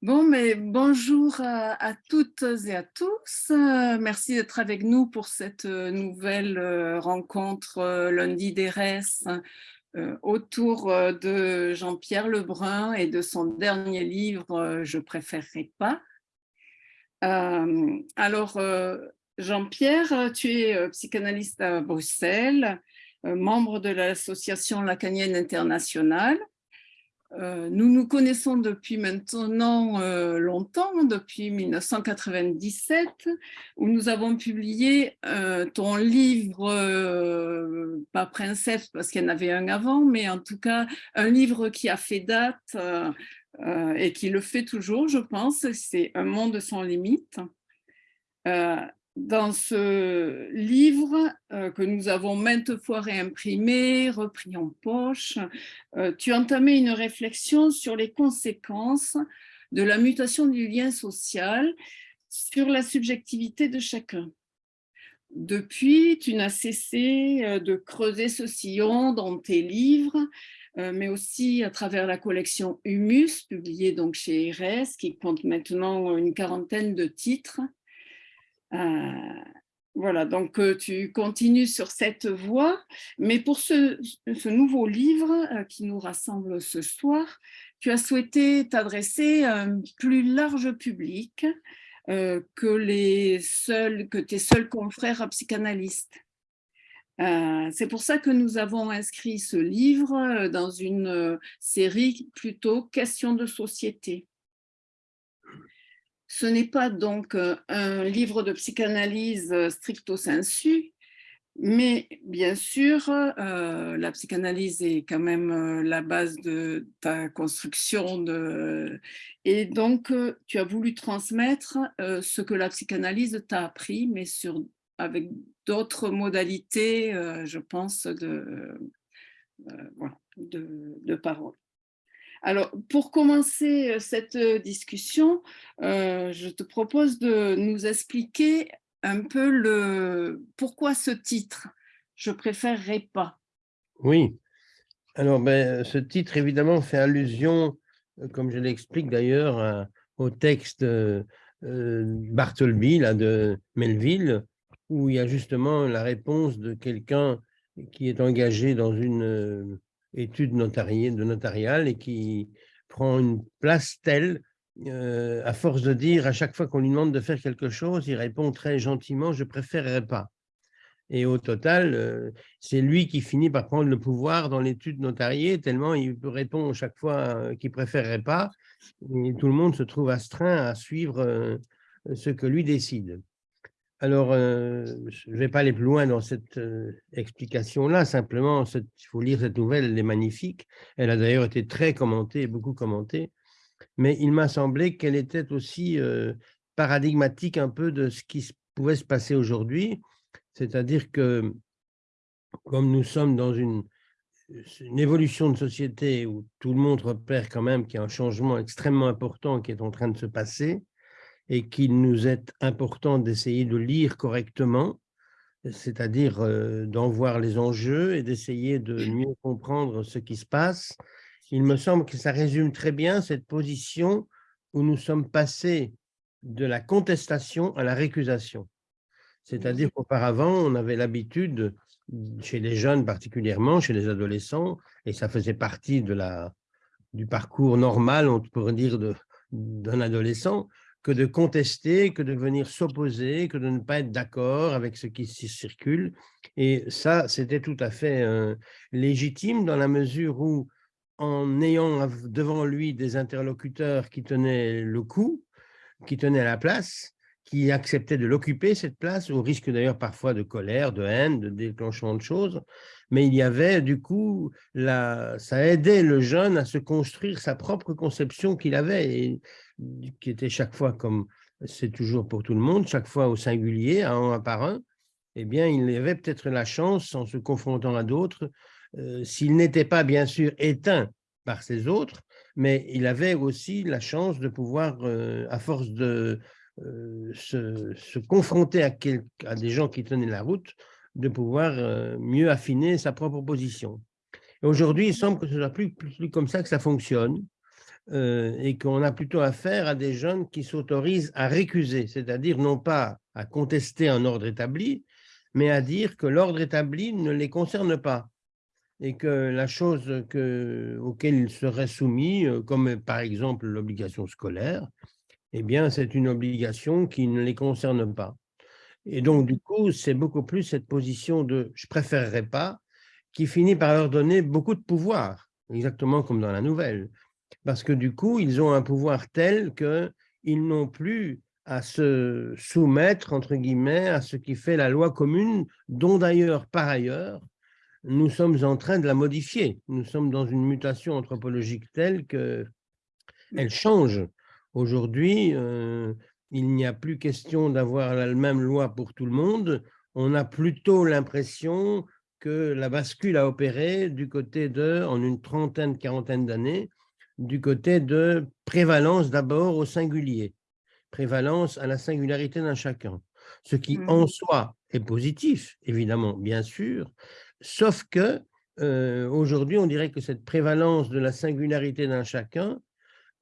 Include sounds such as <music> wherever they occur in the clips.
Bon, mais bonjour à, toutes et à tous. Euh, merci d'être avec nous pour cette euh, nouvelle euh, rencontre lundi d'ERES autour de Jean-Pierre Lebrun et de son dernier livre « Je préférerais pas ». Alors, Jean-Pierre, tu es psychanalyste à Bruxelles, membre de l'association lacanienne internationale euh, nous nous connaissons depuis maintenant euh, longtemps, depuis 1997, où nous avons publié euh, ton livre, pas Princesse parce qu'il y en avait un avant, mais en tout cas un livre qui a fait date et qui le fait toujours, je pense, c'est Un monde sans limite dans ce livre euh, que nous avons maintes fois réimprimé, repris en poche, euh, tu entamais une réflexion sur les conséquences de la mutation du lien social sur la subjectivité de chacun. Depuis, tu n'as cessé euh, de creuser ce sillon dans tes livres, mais aussi à travers la collection Humus, publiée donc chez RS, qui compte maintenant une quarantaine de titres, voilà, donc euh, tu continues sur cette voie, mais pour ce, nouveau livre euh, qui nous rassemble ce soir, tu as souhaité t'adresser à un plus large public que, les seuls, que tes seuls confrères psychanalystes. C'est pour ça que nous avons inscrit ce livre dans une série plutôt « Questions de société ». Ce n'est pas donc euh, un livre de psychanalyse euh, stricto sensu, mais bien sûr, euh, la psychanalyse est quand même la base de ta construction. De... Et donc, tu as voulu transmettre ce que la psychanalyse t'a appris, mais avec d'autres modalités, je pense, de, de, de parole. Alors, pour commencer euh, cette euh, discussion, euh, je te propose de nous expliquer un peu le pourquoi ce titre « Je préférerais pas ». Oui, alors ben, ce titre évidemment fait allusion, comme je l'explique d'ailleurs, au texte Bartleby là, de Melville, où il y a justement la réponse de quelqu'un qui est engagé dans une étude notariée, de notariale et qui prend une place telle, euh, à force de dire à chaque fois qu'on lui demande de faire quelque chose, il répond très gentiment « je préférerais pas ». Et au total, euh, c'est lui qui finit par prendre le pouvoir dans l'étude notariée, tellement il répond chaque fois euh, qu'il préférerait pas, et tout le monde se trouve astreint à suivre ce que lui décide. Alors, euh, je ne vais pas aller plus loin dans cette euh, explication-là, simplement, il faut lire cette nouvelle, elle est magnifique. Elle a d'ailleurs été très commentée, beaucoup commentée, mais il m'a semblé qu'elle était aussi euh, paradigmatique un peu de ce qui pouvait se passer aujourd'hui, c'est-à-dire que comme nous sommes dans une, une évolution de société où tout le monde repère quand même qu'il y a un changement extrêmement important qui est en train de se passer, et qu'il nous est important d'essayer de lire correctement, c'est-à-dire euh, d'en voir les enjeux et d'essayer de mieux comprendre ce qui se passe. Il me semble que ça résume très bien cette position où nous sommes passés de la contestation à la récusation. C'est-à-dire qu'auparavant, on avait l'habitude, chez les jeunes particulièrement, chez les adolescents, et ça faisait partie de la, du parcours normal, on pourrait dire, d'un adolescent, que de contester, que de venir s'opposer, que de ne pas être d'accord avec ce qui circule. Et ça, c'était tout à fait euh, légitime dans la mesure où, en ayant devant lui des interlocuteurs qui tenaient le coup, qui tenaient la place, qui acceptaient de l'occuper, cette place, au risque d'ailleurs parfois de colère, de haine, de déclenchement de choses, mais il y avait du coup, ça aidait le jeune à se construire sa propre conception qu'il avait, et qui était chaque fois comme c'est toujours pour tout le monde, chaque fois au singulier, un, par un, eh bien, il avait peut-être la chance, en se confrontant à d'autres, euh, s'il n'était pas bien sûr éteint par ces autres, mais il avait aussi la chance de pouvoir, euh, à force de euh, se, confronter à, à, des gens qui tenaient la route, de pouvoir mieux affiner sa propre position. Aujourd'hui, il semble que ce soit plus, comme ça que ça fonctionne, euh, et qu'on a plutôt affaire à des jeunes qui s'autorisent à récuser, c'est-à-dire non pas à contester un ordre établi, mais à dire que l'ordre établi ne les concerne pas et que la chose que, auquel ils seraient soumis, euh, comme par exemple l'obligation scolaire, eh bien, c'est une obligation qui ne les concerne pas. Et donc, du coup, c'est beaucoup plus cette position de « je préférerais pas » qui finit par leur donner beaucoup de pouvoir, exactement comme dans la nouvelle parce que du coup, ils ont un pouvoir tel qu'ils n'ont plus à se soumettre, entre guillemets, à ce qui fait la loi commune, dont d'ailleurs, par ailleurs, nous sommes en train de la modifier. Nous sommes dans une mutation anthropologique telle qu'elle change. Aujourd'hui, euh, il n'y a plus question d'avoir la même loi pour tout le monde. On a plutôt l'impression que la bascule a opéré du côté de, en une trentaine, quarantaine d'années, du côté de prévalence d'abord au singulier, prévalence à la singularité d'un chacun, ce qui en mmh. soi est positif, évidemment, bien sûr, sauf que euh, aujourd'hui, on dirait que cette prévalence de la singularité d'un chacun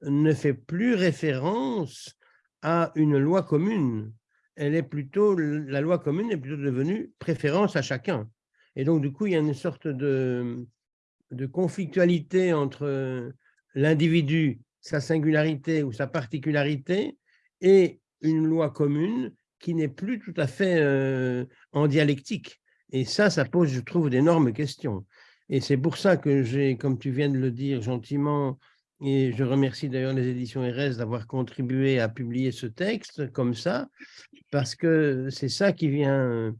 ne fait plus référence à une loi commune. Elle est plutôt, la loi commune est plutôt devenue préférence à chacun. Et donc, du coup, il y a une sorte de, de conflictualité entre l'individu, sa singularité ou sa particularité, et une loi commune qui n'est plus tout à fait euh, en dialectique. Et ça, ça pose, je trouve, d'énormes questions. Et c'est pour ça que j'ai, comme tu viens de le dire gentiment, et je remercie d'ailleurs les éditions RS d'avoir contribué à publier ce texte comme ça, parce que c'est ça qui vient,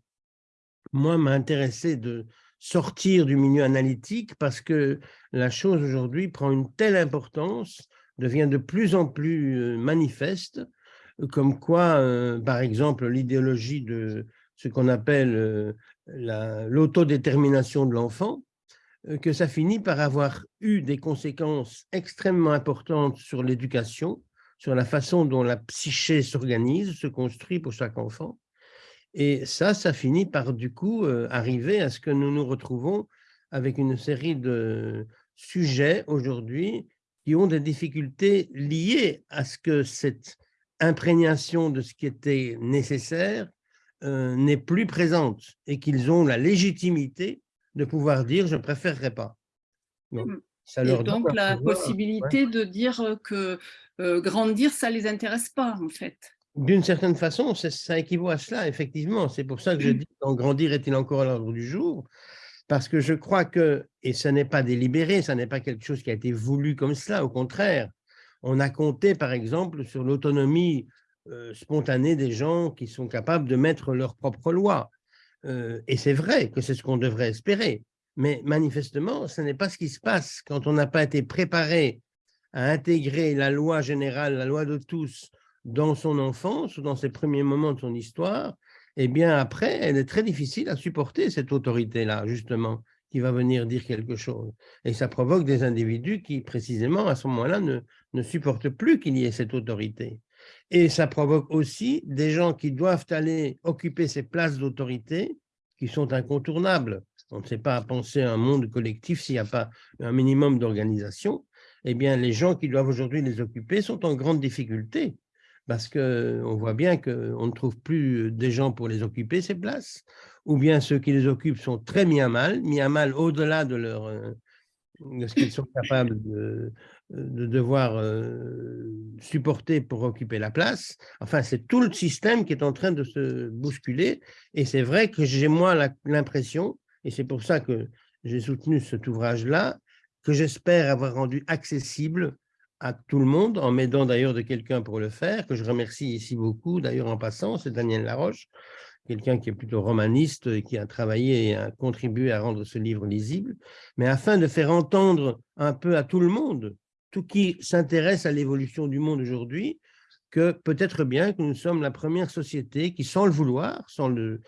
moi, m'intéresser de, sortir du milieu analytique parce que la chose aujourd'hui prend une telle importance, devient de plus en plus euh, manifeste, comme quoi, euh, par exemple, l'idéologie de ce qu'on appelle euh, l'autodétermination de l'enfant, que ça finit par avoir eu des conséquences extrêmement importantes sur l'éducation, sur la façon dont la psyché s'organise, se construit pour chaque enfant, et ça, ça finit par du coup euh, arriver à ce que nous nous retrouvons avec une série de sujets aujourd'hui qui ont des difficultés liées à ce que cette imprégnation de ce qui était nécessaire euh, n'est plus présente et qu'ils ont la légitimité de pouvoir dire « je ne préférerais pas mmh. ça et donc la possibilité de dire que euh, grandir, ça ne les intéresse pas en fait d'une certaine façon, ça équivaut à cela, effectivement. C'est pour ça que je dis « grandir est-il encore à l'ordre du jour ?» Parce que je crois que, et ce n'est pas délibéré, ce n'est pas quelque chose qui a été voulu comme cela, au contraire. On a compté, par exemple, sur l'autonomie euh, spontanée des gens qui sont capables de mettre leurs propres lois. Euh, et c'est vrai que c'est ce qu'on devrait espérer. Mais manifestement, ce n'est pas ce qui se passe quand on n'a pas été préparé à intégrer la loi générale, la loi de tous, dans son enfance ou dans ses premiers moments de son histoire, eh bien après, elle est très difficile à supporter cette autorité-là, justement, qui va venir dire quelque chose. Et ça provoque des individus qui, précisément, à ce moment-là, ne, ne supportent plus qu'il y ait cette autorité. Et ça provoque aussi des gens qui doivent aller occuper ces places d'autorité qui sont incontournables. On ne sait pas penser à un monde collectif s'il n'y a pas un minimum d'organisation. Eh bien, les gens qui doivent aujourd'hui les occuper sont en grande difficulté parce qu'on voit bien qu'on ne trouve plus des gens pour les occuper, ces places, ou bien ceux qui les occupent sont très mis à mal, mis à mal au-delà de, leur, euh, ce qu'ils sont capables de, de devoir euh, supporter pour occuper la place. Enfin, c'est tout le système qui est en train de se bousculer, et c'est vrai que j'ai moi l'impression, et c'est pour ça que j'ai soutenu cet ouvrage-là, que j'espère avoir rendu accessible à tout le monde, en m'aidant d'ailleurs de quelqu'un pour le faire, que je remercie ici beaucoup, d'ailleurs en passant, c'est Daniel Laroche, quelqu'un qui est plutôt romaniste et qui a travaillé et a contribué à rendre ce livre lisible, mais afin de faire entendre un peu à tout le monde, tout qui s'intéresse à l'évolution du monde aujourd'hui, que peut-être bien que nous sommes la première société qui, sans le vouloir, sans le,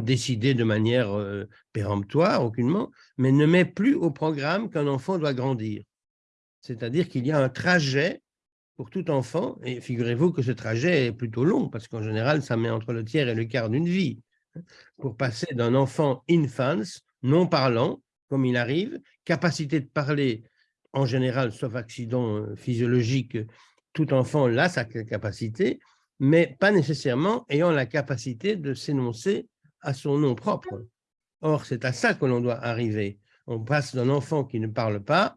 décider de manière euh, péremptoire, aucunement, mais ne met plus au programme qu'un enfant doit grandir. C'est-à-dire qu'il y a un trajet pour tout enfant, et figurez-vous que ce trajet est plutôt long, parce qu'en général, ça met entre le tiers et le quart d'une vie, hein, pour passer d'un enfant infance, non parlant, comme il arrive, capacité de parler en général, sauf accident euh, physiologique, tout enfant a sa capacité, mais pas nécessairement ayant la capacité de s'énoncer à son nom propre. Or, c'est à ça que l'on doit arriver. On passe d'un enfant qui ne parle pas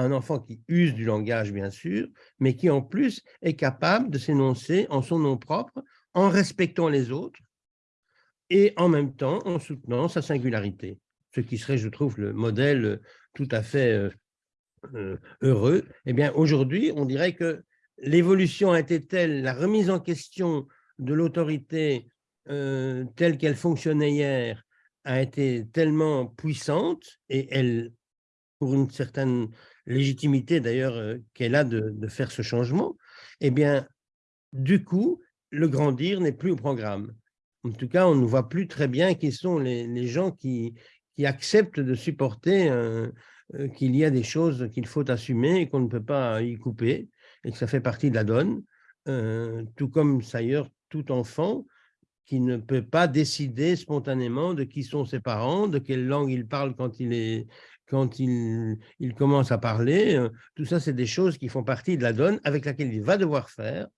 un enfant qui use du langage, bien sûr, mais qui en plus est capable de s'énoncer en son nom propre, en respectant les autres et en même temps en soutenant sa singularité. Ce qui serait, je trouve, le modèle tout à fait euh, euh, heureux. Eh bien, aujourd'hui, on dirait que l'évolution a été telle, la remise en question de l'autorité euh, telle qu'elle fonctionnait hier a été tellement puissante et elle, pour une certaine légitimité d'ailleurs euh, qu'elle a de, faire ce changement, eh bien, du coup, le grandir n'est plus au programme. En tout cas, on ne voit plus très bien qui sont les, gens qui, acceptent de supporter euh, qu'il y a des choses qu'il faut assumer et qu'on ne peut pas y couper et que ça fait partie de la donne, euh, tout comme d'ailleurs tout enfant qui ne peut pas décider spontanément de qui sont ses parents, de quelle langue il parle quand il, est, quand il, commence à parler. Euh, tout ça, c'est des choses qui font partie de la donne avec laquelle il va devoir faire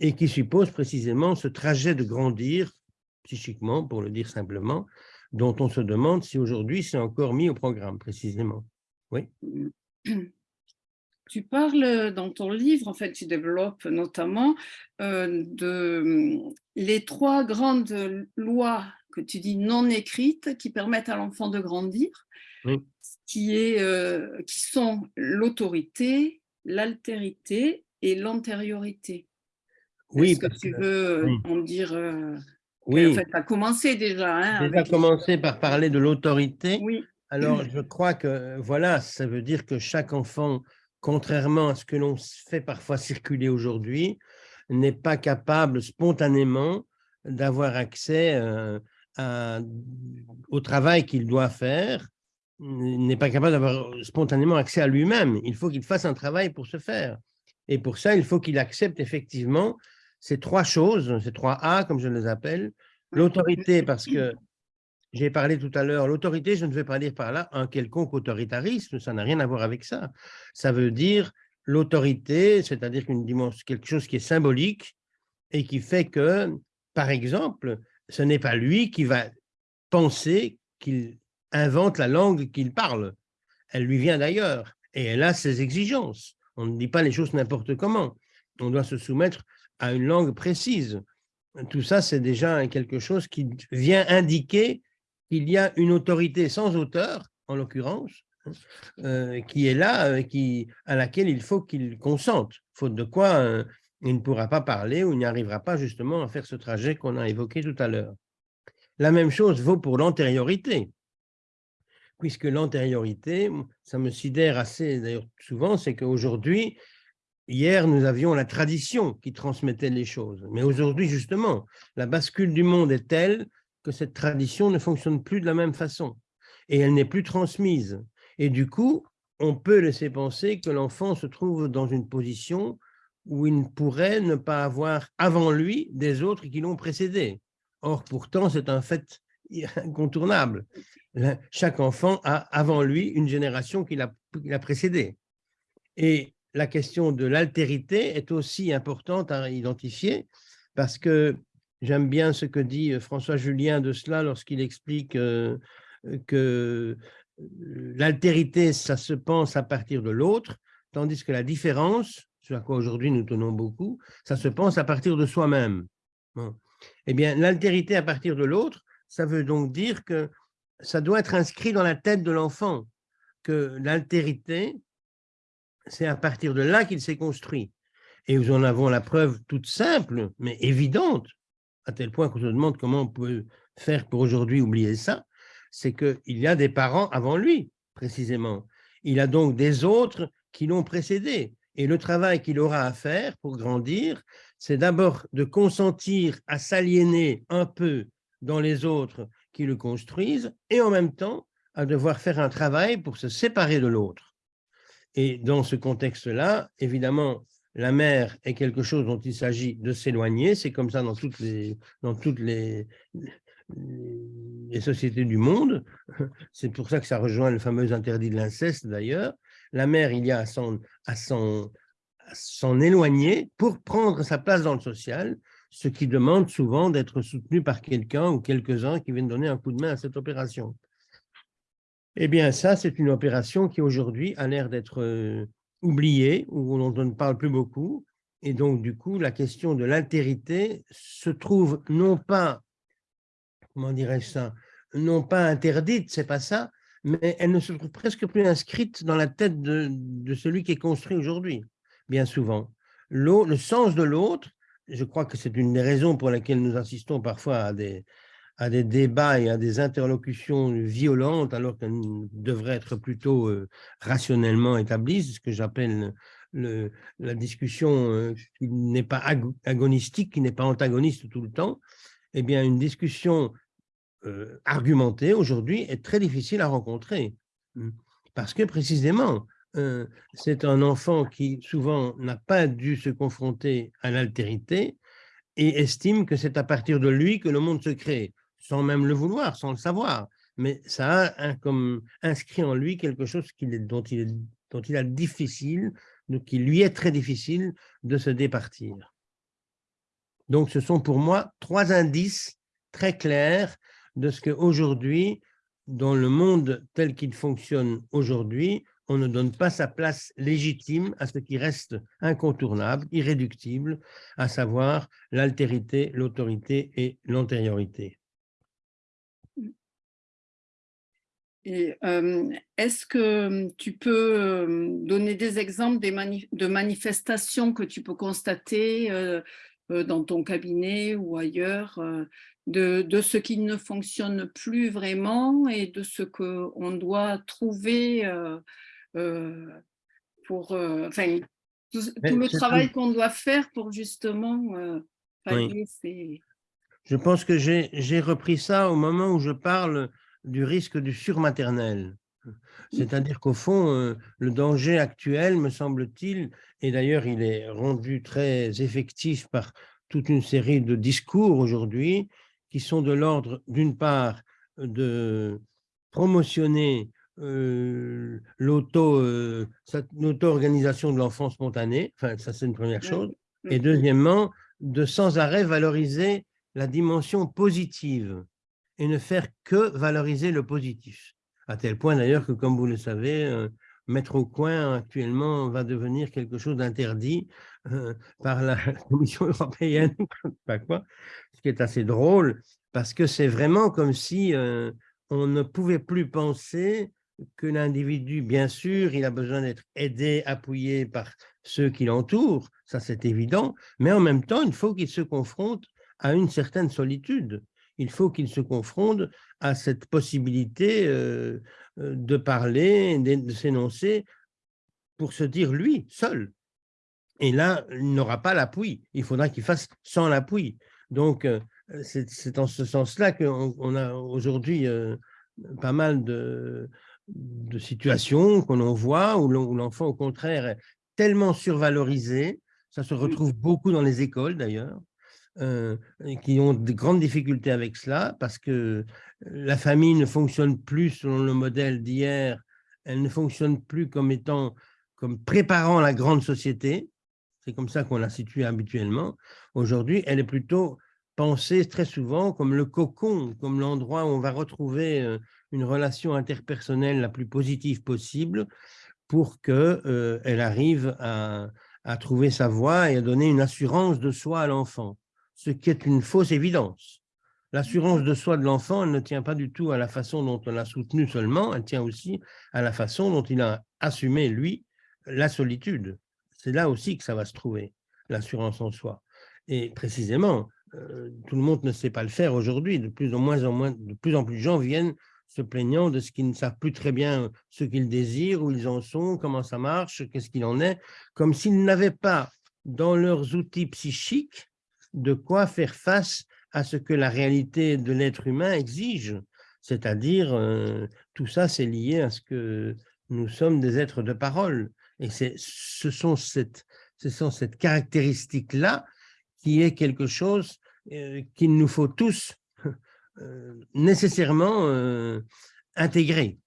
et qui suppose précisément ce trajet de grandir psychiquement, pour le dire simplement, dont on se demande si aujourd'hui c'est encore mis au programme précisément. Oui. Tu parles dans ton livre, en fait, tu développes notamment euh, de les trois grandes lois que tu dis non écrites qui permettent à l'enfant de grandir, qui, est, euh, qui sont l'autorité, l'altérité et l'antériorité. Oui, Est-ce que tu veux en dire euh, Oui. En fait, tu as commencé déjà. Hein, déjà commencé par parler de l'autorité. Oui. Alors, <clears throat> je crois que, voilà, ça veut dire que chaque enfant contrairement à ce que l'on fait parfois <laughs> circuler aujourd'hui, n'est pas capable spontanément d'avoir accès euh, au travail qu'il doit faire, n'est pas capable d'avoir spontanément accès à lui-même. Il faut qu'il fasse un travail pour se faire. Et pour ça, il faut qu'il accepte effectivement ces trois choses, ces trois A, comme je les appelle, l'autorité, parce que j'ai parlé tout à l'heure, l'autorité, je ne veux pas dire par là un quelconque autoritarisme, ça n'a rien à voir avec ça. Ça veut dire l'autorité, c'est-à-dire une dimension, quelque chose qui est symbolique et qui fait que, par exemple, ce n'est pas lui qui va penser qu'il invente la langue qu'il parle. Elle lui vient d'ailleurs et elle a ses exigences. On ne dit pas les choses n'importe comment. On doit se soumettre à une langue précise. Tout ça, c'est déjà quelque chose qui vient indiquer il y a une autorité sans auteur, en l'occurrence, hein, euh, qui est là, euh, à laquelle il faut qu'il consente, faute de quoi euh, il ne pourra pas parler ou il n'y arrivera pas justement à faire ce trajet qu'on a évoqué tout à l'heure. La même chose vaut pour l'antériorité, puisque l'antériorité, ça me sidère assez d'ailleurs souvent, c'est qu'aujourd'hui, hier nous avions la tradition qui transmettait les choses, mais aujourd'hui justement, la bascule du monde est telle que cette tradition ne fonctionne plus de la même façon et elle n'est plus transmise. Et du coup, on peut laisser penser que l'enfant se trouve dans une position où il ne pourrait ne pas avoir avant lui des autres qui l'ont précédé. Or, pourtant, c'est un fait <laughs> incontournable. Chaque enfant a avant lui une génération qui l'a précédé. Et la question de l'altérité est aussi importante à identifier parce que J'aime bien ce que dit François Julien de cela lorsqu'il explique que l'altérité, ça se pense à partir de l'autre, tandis que la différence, ce à quoi aujourd'hui nous tenons beaucoup, ça se pense à partir de soi-même. Eh bien, l'altérité à partir de l'autre, ça veut donc dire que ça doit être inscrit dans la tête de l'enfant, que l'altérité, c'est à partir de là qu'il s'est construit. Et nous en avons la preuve toute simple, mais évidente, à tel point qu'on se demande comment on peut faire pour aujourd'hui oublier ça, c'est qu'il y a des parents avant lui, précisément. Il a donc des autres qui l'ont précédé. Et le travail qu'il aura à faire pour grandir, c'est d'abord de consentir à s'aliéner un peu dans les autres qui le construisent et en même temps à devoir faire un travail pour se séparer de l'autre. Et dans ce contexte-là, évidemment, la mer est quelque chose dont il s'agit de s'éloigner. C'est comme ça dans toutes les, dans toutes les, les sociétés du monde. <laughs> C'est pour ça que ça rejoint le fameux interdit de l'inceste d'ailleurs. la mère, il y a à s'en éloigner pour prendre sa place dans le social, ce qui demande souvent d'être soutenu par quelqu'un ou quelques-uns qui viennent donner un coup de main à cette opération. Eh bien, ça, c'est une opération qui aujourd'hui a l'air d'être euh, oubliée, ou on ne parle plus beaucoup. Et donc, du coup, la question de l'altérité se trouve non pas, comment dirais-je ça, non pas interdite, c'est pas ça, mais elle ne se trouve presque plus inscrite dans la tête de celui qui est construit aujourd'hui, bien souvent. Le sens de l'autre, je crois que c'est une des raisons pour lesquelles nous assistons parfois à des, à des débats et à des interlocutions violentes alors qu'elles devraient être plutôt euh, rationnellement établies, ce que j'appelle la discussion euh, qui n'est pas agonistique, qui n'est pas antagoniste tout le temps, eh bien une discussion euh, argumentée aujourd'hui est très difficile à rencontrer. Mmh. Parce que précisément, c'est un enfant qui souvent n'a pas dû se confronter à l'altérité et estime que c'est à partir de lui que le monde se crée sans même le vouloir, sans le savoir. Mais ça a comme inscrit en lui quelque chose dont, il dont il a difficile, qui lui est très difficile de se départir. Donc, ce sont pour moi trois indices très clairs de ce qu'aujourd'hui, dans le monde tel qu'il fonctionne aujourd'hui, on ne donne pas sa place légitime à ce qui reste incontournable, irréductible, à savoir l'altérité, l'autorité et l'antériorité. Et est-ce que tu peux donner des exemples de manifestations que tu peux constater dans ton cabinet ou ailleurs, de, ce qui ne fonctionne plus vraiment et de ce qu'on doit trouver pour, enfin, tout, le travail qu'on doit faire pour justement pallier ces... Je pense que j'ai repris ça au moment où je parle du risque du surmaternel. C'est-à-dire qu'au fond, euh, le danger actuel, me semble-t-il, et d'ailleurs il est rendu très effectif par toute une série de discours aujourd'hui, qui sont de l'ordre, d'une part, de promotionner euh, euh l'auto-organisation de l'enfant spontané, enfin ça c'est une première chose, et deuxièmement, de sans arrêt valoriser la dimension positive et ne faire que valoriser le positif. À tel point d'ailleurs que, comme vous le savez, euh, mettre au coin actuellement va devenir quelque chose d'interdit euh, par la <laughs> Commission européenne, <laughs> pas quoi, ce qui est assez drôle, parce que c'est vraiment comme si euh, on ne pouvait plus penser que l'individu, bien sûr, il a besoin d'être aidé, appuyé par ceux qui l'entourent, ça c'est évident, mais en même temps, il faut qu'il se confronte à une certaine solitude il faut qu'il se confronte à cette possibilité euh, euh, de parler, de, s'énoncer pour se dire lui, seul. Et là, il n'aura pas l'appui. Il faudra qu'il fasse sans l'appui. Donc, euh, c'est en ce sens-là qu'on a aujourd'hui pas mal de, de situations qu'on en voit où l'enfant, au contraire, est tellement survalorisé. Ça se retrouve beaucoup dans les écoles, d'ailleurs. Euh, qui ont de grandes difficultés avec cela parce que la famille ne fonctionne plus selon le modèle d'hier, elle ne fonctionne plus comme étant, comme préparant la grande société, c'est comme ça qu'on la situe habituellement. Aujourd'hui, elle est plutôt pensée très souvent comme le cocon, comme l'endroit où on va retrouver euh, une relation interpersonnelle la plus positive possible pour qu'elle euh, arrive à, à trouver sa voie et à donner une assurance de soi à l'enfant ce qui est une fausse évidence. L'assurance de soi de l'enfant ne tient pas du tout à la façon dont on l'a soutenu seulement, elle tient aussi à la façon dont il a assumé, lui, la solitude. C'est là aussi que ça va se trouver, l'assurance en soi. Et précisément, euh, tout le monde ne sait pas le faire aujourd'hui. De plus en moins de plus en plus de gens viennent se plaignant de ce qu'ils ne savent plus très bien ce qu'ils désirent, où ils en sont, comment ça marche, qu'est-ce qu'il en est, comme s'ils n'avaient pas dans leurs outils psychiques de quoi faire face à ce que la réalité de l'être humain exige. C'est-à-dire, euh, tout ça, c'est lié à ce que nous sommes des êtres de parole. Et ce sont cette, ce sont cette caractéristique-là qui est quelque chose euh, qu'il nous faut tous <laughs> euh, nécessairement intégrer.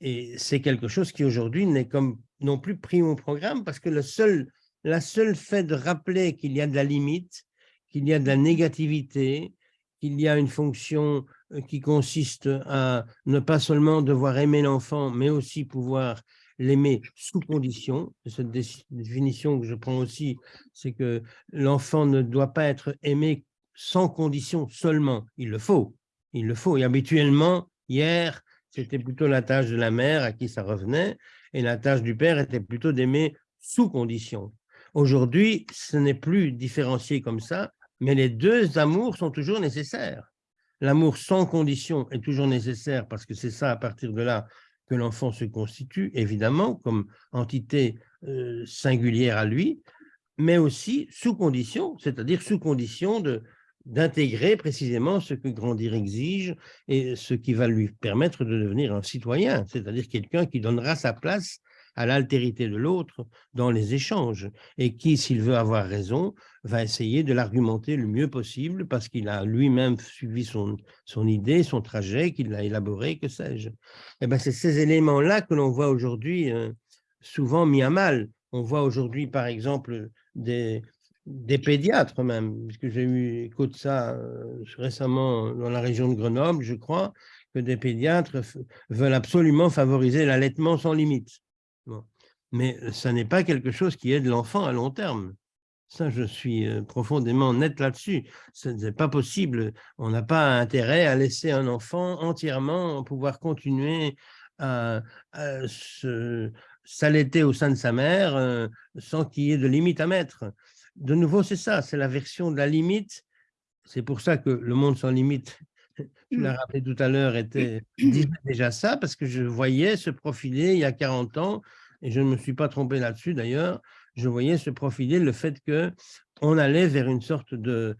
Et c'est quelque chose qui aujourd'hui n'est comme non plus pris au programme parce que le seul, la seule fait de rappeler qu'il y a de la limite, qu'il y a de la négativité, qu'il y a une fonction euh, qui consiste à ne pas seulement devoir aimer l'enfant, mais aussi pouvoir l'aimer sous condition. Cette définition que je prends aussi, c'est que l'enfant ne doit pas être aimé sans condition seulement. Il le faut, il le faut. Et habituellement, hier, c'était plutôt la tâche de la mère à qui ça revenait, et la tâche du père était plutôt d'aimer sous condition. Aujourd'hui, ce n'est plus différencié comme ça, mais les deux amours sont toujours nécessaires. L'amour sans condition est toujours nécessaire parce que c'est ça, à partir de là, que l'enfant se constitue, évidemment, comme entité euh, singulière à lui, mais aussi sous condition, c'est-à-dire sous condition d'intégrer précisément ce que grandir exige et ce qui va lui permettre de devenir un citoyen, c'est-à-dire quelqu'un qui donnera sa place à l'altérité de l'autre dans les échanges et qui, s'il veut avoir raison, va essayer de l'argumenter le mieux possible parce qu'il a lui-même suivi son, son idée, son trajet, qu'il l'a élaboré, que sais-je. Eh ben, c'est ces éléments-là que l'on voit aujourd'hui euh, souvent mis à mal. On voit aujourd'hui, par exemple, des, des pédiatres même, puisque j'ai eu écho de ça euh, récemment dans la région de Grenoble, je crois, que des pédiatres veulent absolument favoriser l'allaitement sans limite. Mais ça n'est pas quelque chose qui aide l'enfant à long terme. Ça, je suis profondément net là-dessus. Ce n'est pas possible. On n'a pas intérêt à laisser un enfant entièrement pouvoir continuer à, s'allaiter au sein de sa mère sans qu'il y ait de limite à mettre. De nouveau, c'est ça, c'est la version de la limite. C'est pour ça que le monde sans limite, je l'ai mmh. rappelé tout à l'heure, était déjà ça, parce que je voyais se profiler il y a 40 ans et je ne me suis pas trompé là-dessus d'ailleurs, je voyais se profiler le fait qu'on allait vers une sorte de...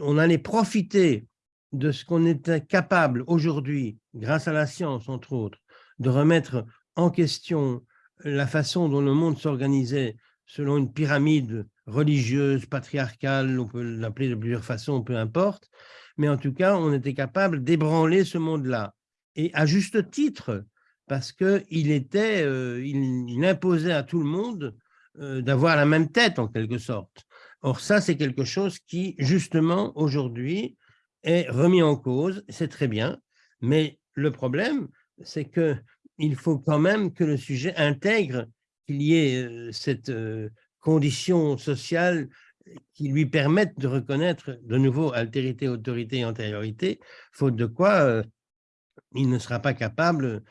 On allait profiter de ce qu'on était capable aujourd'hui, grâce à la science entre autres, de remettre en question la façon dont le monde s'organisait selon une pyramide religieuse, patriarcale, on peut l'appeler de plusieurs façons, peu importe, mais en tout cas, on était capable d'ébranler ce monde-là. Et à juste titre, parce qu'il était, euh, il, imposait à tout le monde euh, d'avoir la même tête en quelque sorte. Or ça, c'est quelque chose qui, justement, aujourd'hui, est remis en cause, c'est très bien, mais le problème, c'est qu'il faut quand même que le sujet intègre qu'il y ait euh, cette condition sociale qui lui permette de reconnaître de nouveau altérité, autorité et antériorité, faute de quoi il ne sera pas capable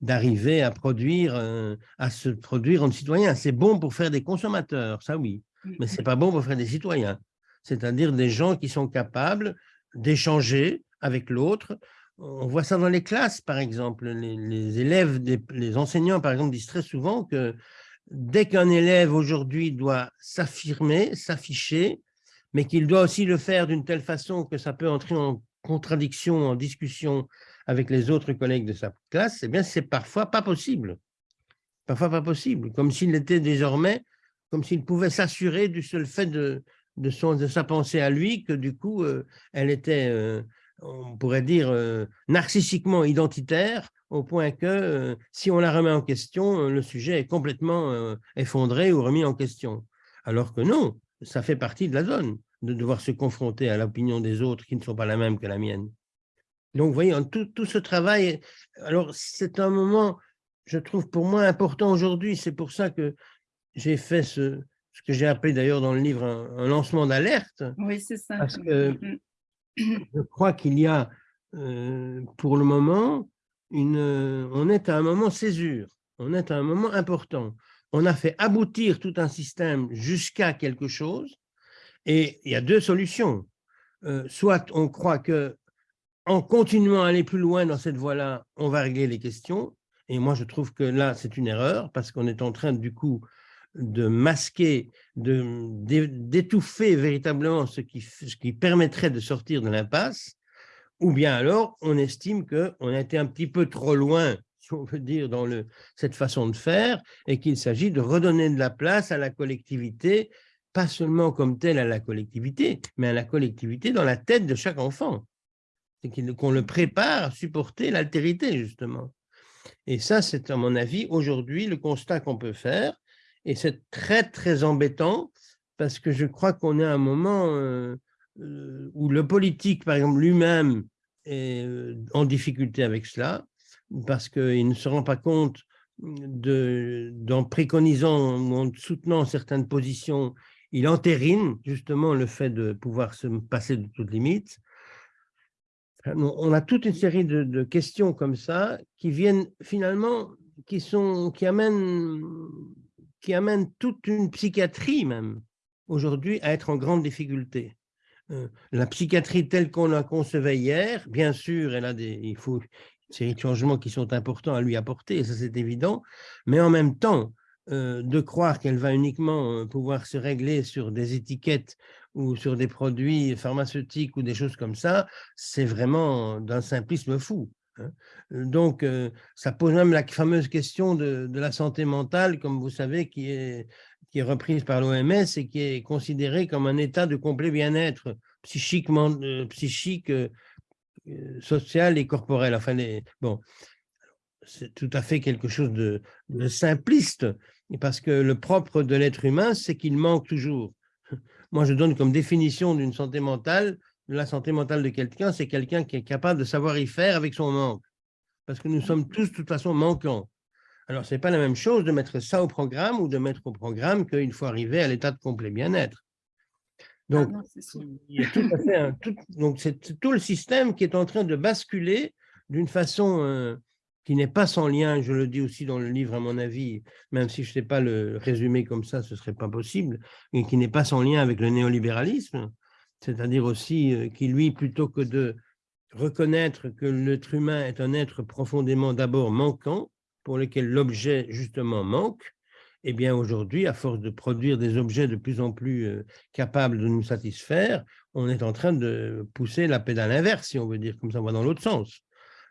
d'arriver à produire, euh, à se produire en citoyen. C'est bon pour faire des consommateurs, ça oui, mais c'est pas bon pour faire des citoyens. C'est-à-dire des gens qui sont capables d'échanger avec l'autre. On voit ça dans les classes, par exemple. Les, élèves, les enseignants, par exemple, disent très souvent que dès qu'un élève aujourd'hui doit s'affirmer, s'afficher, mais qu'il doit aussi le faire d'une telle façon que ça peut entrer en contradiction, en discussion avec les autres collègues de sa classe, eh bien, c'est parfois pas possible. Parfois pas possible, comme s'il était désormais, comme s'il pouvait s'assurer du seul fait de, de, son, de sa pensée à lui, que du coup, euh, elle était, euh, on pourrait dire, euh, narcissiquement identitaire, au point que si on la remet en question, le sujet est complètement effondré ou remis en question. Alors que non, ça fait partie de la zone, de devoir se confronter à l'opinion des autres qui ne sont pas la même que la mienne. Donc, vous voyez, tout, tout ce travail, alors c'est un moment, je trouve pour moi important aujourd'hui, c'est pour ça que j'ai fait ce, ce que j'ai appelé d'ailleurs dans le livre un, lancement d'alerte. Oui, c'est ça. Parce que mmh, mmh. <clears throat> je crois qu'il y a, euh, pour le moment, on est à un moment césure, on est à un moment important. On a fait aboutir tout un système jusqu'à quelque chose, et il y a deux solutions. Euh, soit on croit que en continuant à aller plus loin dans cette voie-là, on va régler les questions. Et moi, je trouve que là, c'est une erreur parce qu'on est en train, du coup, de masquer, d'étouffer véritablement ce qui, ce qui permettrait de sortir de l'impasse. Ou bien alors, on estime qu'on a été un petit peu trop loin, <laughs> si on veut dire, dans le, cette façon de faire, et qu'il s'agit de redonner de la place à la collectivité, pas seulement comme telle à la collectivité, mais à la collectivité dans la tête de chaque enfant qu'on le prépare à supporter l'altérité, justement. Et ça, c'est à mon avis, aujourd'hui, le constat qu'on peut faire. Et c'est très, très embêtant parce que je crois qu'on est à un moment euh, euh, où le politique, par exemple, lui-même est euh, en difficulté avec cela parce qu'il ne se rend pas compte de, en préconisant ou en soutenant certaines positions, il entérine justement le fait de pouvoir se passer de toute limite. On a toute une série de, questions comme ça qui viennent finalement, qui, sont, qui, amènent, qui amènent toute une psychiatrie même aujourd'hui à être en grande difficulté. Euh, la psychiatrie telle qu'on la concevait hier, bien sûr, elle a des, il faut une série de changements qui sont importants à lui apporter, ça c'est évident, mais en même temps, euh, de croire qu'elle va uniquement euh, pouvoir se régler sur des étiquettes ou sur des produits pharmaceutiques ou des choses comme ça, c'est vraiment d'un simplisme fou. Hein. Donc, ça pose même la fameuse question de, la santé mentale, comme vous savez, qui est, qui est reprise par l'OMS et qui est considérée comme un état de complet bien-être psychiquement, psychique, social et corporel. Enfin, bon, c'est tout à fait quelque chose de, simpliste, parce que le propre de l'être humain, c'est qu'il manque toujours. <laughs> Moi, je donne comme définition d'une santé mentale, la santé mentale de quelqu'un, c'est quelqu'un qui est capable de savoir y faire avec son manque. Parce que nous sommes tous, de toute façon, manquants. Alors, ce n'est pas la même chose de mettre ça au programme ou de mettre au programme qu'une fois arrivé à l'état de complet bien-être. Donc, donc c'est tout le système qui est en train de basculer d'une façon euh, qui n'est pas sans lien, je le dis aussi dans le livre à mon avis, même si je ne sais pas le résumer comme ça, ce ne serait pas possible, et qui n'est pas sans lien avec le néolibéralisme, c'est-à-dire aussi euh, qui, lui, plutôt que de reconnaître que l'être humain est un être profondément d'abord manquant, pour lequel l'objet justement manque, eh bien aujourd'hui, à force de produire des objets de plus en plus euh, capables de nous satisfaire, on est en train de pousser la pédale inverse, si on veut dire, comme ça, on va dans l'autre sens.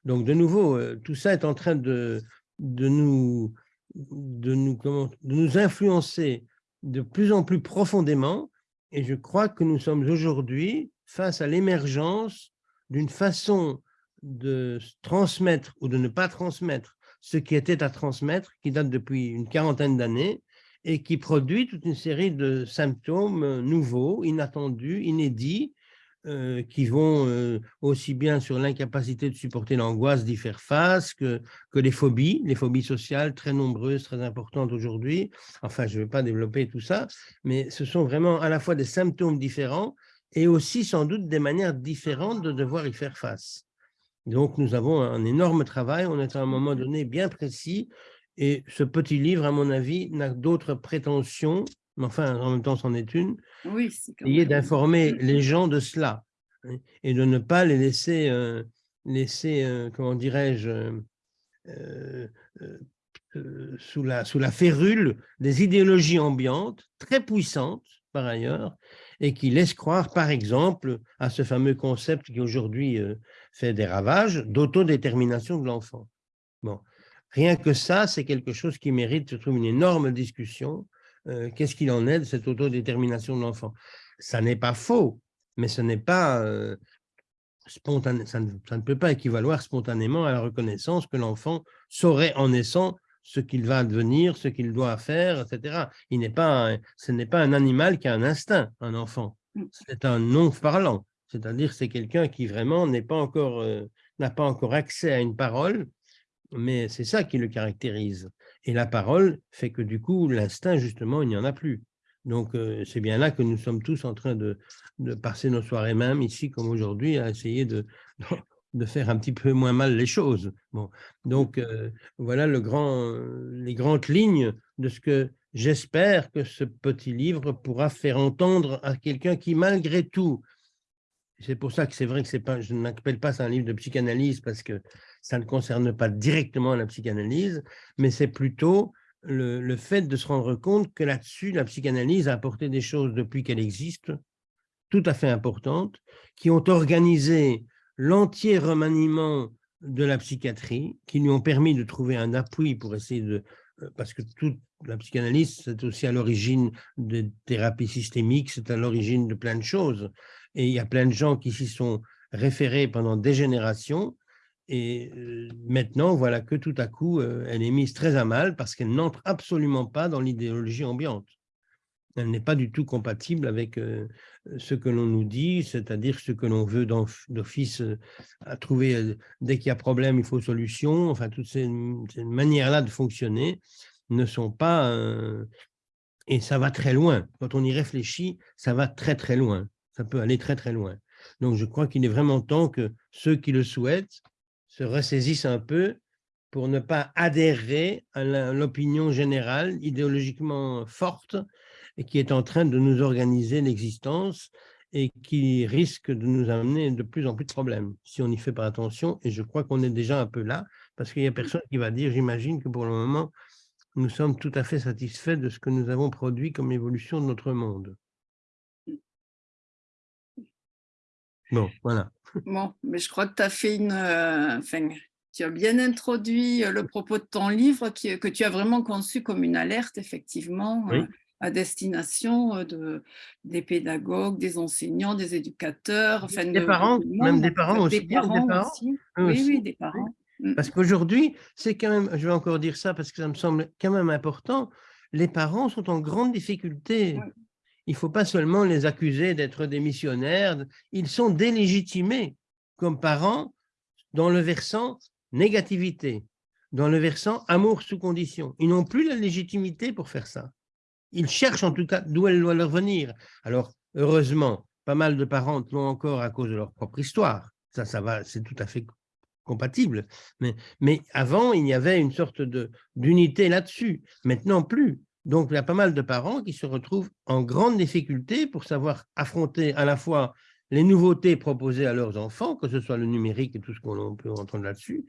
Donc de nouveau, euh, tout ça est en train de, de, nous, de, nous, comment, de nous influencer de plus en plus profondément, et je crois que nous sommes aujourd'hui face à l'émergence d'une façon de transmettre ou de ne pas transmettre ce qui était à transmettre, qui date depuis une quarantaine d'années, et qui produit toute une série de symptômes euh, nouveaux, inattendus, inédits, euh, qui vont euh, aussi bien sur l'incapacité de supporter l'angoisse, d'y faire face, que, que les phobies, les phobies sociales très nombreuses, très importantes aujourd'hui. Enfin, je ne vais pas développer tout ça, mais ce sont vraiment à la fois des symptômes différents et aussi sans doute des manières différentes de devoir y faire face. Donc, nous avons un énorme travail, on est à un moment donné bien précis, et ce petit livre, à mon avis, n'a d'autres prétentions, mais enfin, en même temps, c'en est une, oui, est d'informer les gens de cela, hein, et de ne pas les laisser, euh, laisser euh, comment dirais-je, euh, sous, la, sous la férule des idéologies ambiantes, très puissantes, par ailleurs, et qui laissent croire, par exemple, à ce fameux concept qui aujourd'hui fait des ravages d'autodétermination de l'enfant. Bon. Rien que ça, c'est quelque chose qui mérite, je trouve, une énorme discussion. Euh, qu'est-ce qu'il en est de cette autodétermination de l'enfant? Ça n'est pas faux, mais ce n'est pas euh, spontané, ça ne, ça ne, peut pas équivaloir spontanément à la reconnaissance que l'enfant saurait en naissant ce qu'il va devenir, ce qu'il doit faire, etc. Il n'est pas ce n'est pas un animal qui a un instinct, un enfant. Mm. C'est un non-parlant, c'est-à-dire c'est quelqu'un qui vraiment n'est pas encore euh, n'a pas encore accès à une parole, mais c'est ça qui le caractérise. Et la parole fait que du coup, l'instinct, justement, il n'y en a plus. Donc, euh, c'est bien là que nous sommes tous en train de, passer nos soirées même ici, comme aujourd'hui, à essayer de, faire un petit peu moins mal les choses. Bon, donc euh, voilà les grandes lignes de ce que j'espère que ce petit livre pourra faire entendre à quelqu'un qui, malgré tout, c'est pour ça que c'est vrai que pas, je n'appelle pas ça un livre de psychanalyse parce que ça ne concerne pas directement la psychanalyse, mais c'est plutôt le, fait de se rendre compte que là-dessus, la psychanalyse a apporté des choses depuis qu'elle existe, tout à fait importantes, qui ont organisé l'entier remaniement de la psychiatrie, qui lui ont permis de trouver un appui pour essayer de... Euh, parce que toute la psychanalyse, c'est aussi à l'origine de thérapies systémiques, c'est à l'origine de plein de choses. Et il y a plein de gens qui s'y sont référés pendant des générations, Et maintenant, voilà que tout à coup, elle est mise très à mal parce qu'elle n'entre absolument pas dans l'idéologie ambiante. Elle n'est pas du tout compatible avec ce que l'on nous dit, c'est-à-dire ce que l'on veut d'office à trouver. Dès qu'il y a problème, il faut solution. Enfin, toutes ces manières-là de fonctionner ne sont pas... et ça va très loin. Quand on y réfléchit, ça va très, très loin. Ça peut aller très, très loin. Donc, je crois qu'il est vraiment temps que ceux qui le souhaitent se ressaisissent un peu pour ne pas adhérer à l'opinion générale idéologiquement forte qui est en train de nous organiser l'existence et qui risque de nous amener de plus en plus de problèmes si on n'y fait pas attention. Et je crois qu'on est déjà un peu là, parce qu'il n'y a personne qui va dire, j'imagine que pour le moment, nous sommes tout à fait satisfaits de ce que nous avons produit comme évolution de notre monde. Bon, voilà. Bon, mais je crois que tu as fait une... Euh, enfin, tu as bien introduit euh, le propos de ton livre qui, que tu as vraiment conçu comme une alerte, effectivement, euh, à destination de, des pédagogues, des enseignants, des éducateurs, enfin, des parents, même des parents aussi. Des parents, aussi. Oui, oui, des parents. Mm. Parce qu'aujourd'hui, c'est quand même, je vais encore dire ça parce que ça me semble quand même important, les parents sont en grande difficulté. Il ne faut pas seulement les accuser d'être des missionnaires, ils sont délégitimés comme parents dans le versant négativité, dans le versant amour sous condition. Ils n'ont plus la légitimité pour faire ça. Ils cherchent en tout cas d'où elle doit leur venir. Alors, heureusement, pas mal de parents l'ont encore à cause de leur propre histoire. Ça, ça va, c'est tout à fait compatible. Mais, mais avant, il y avait une sorte d'unité là-dessus. Maintenant, plus. Donc, il y a pas mal de parents qui se retrouvent en grande difficulté pour savoir affronter à la fois les nouveautés proposées à leurs enfants, que ce soit le numérique et tout ce qu'on peut entendre là-dessus,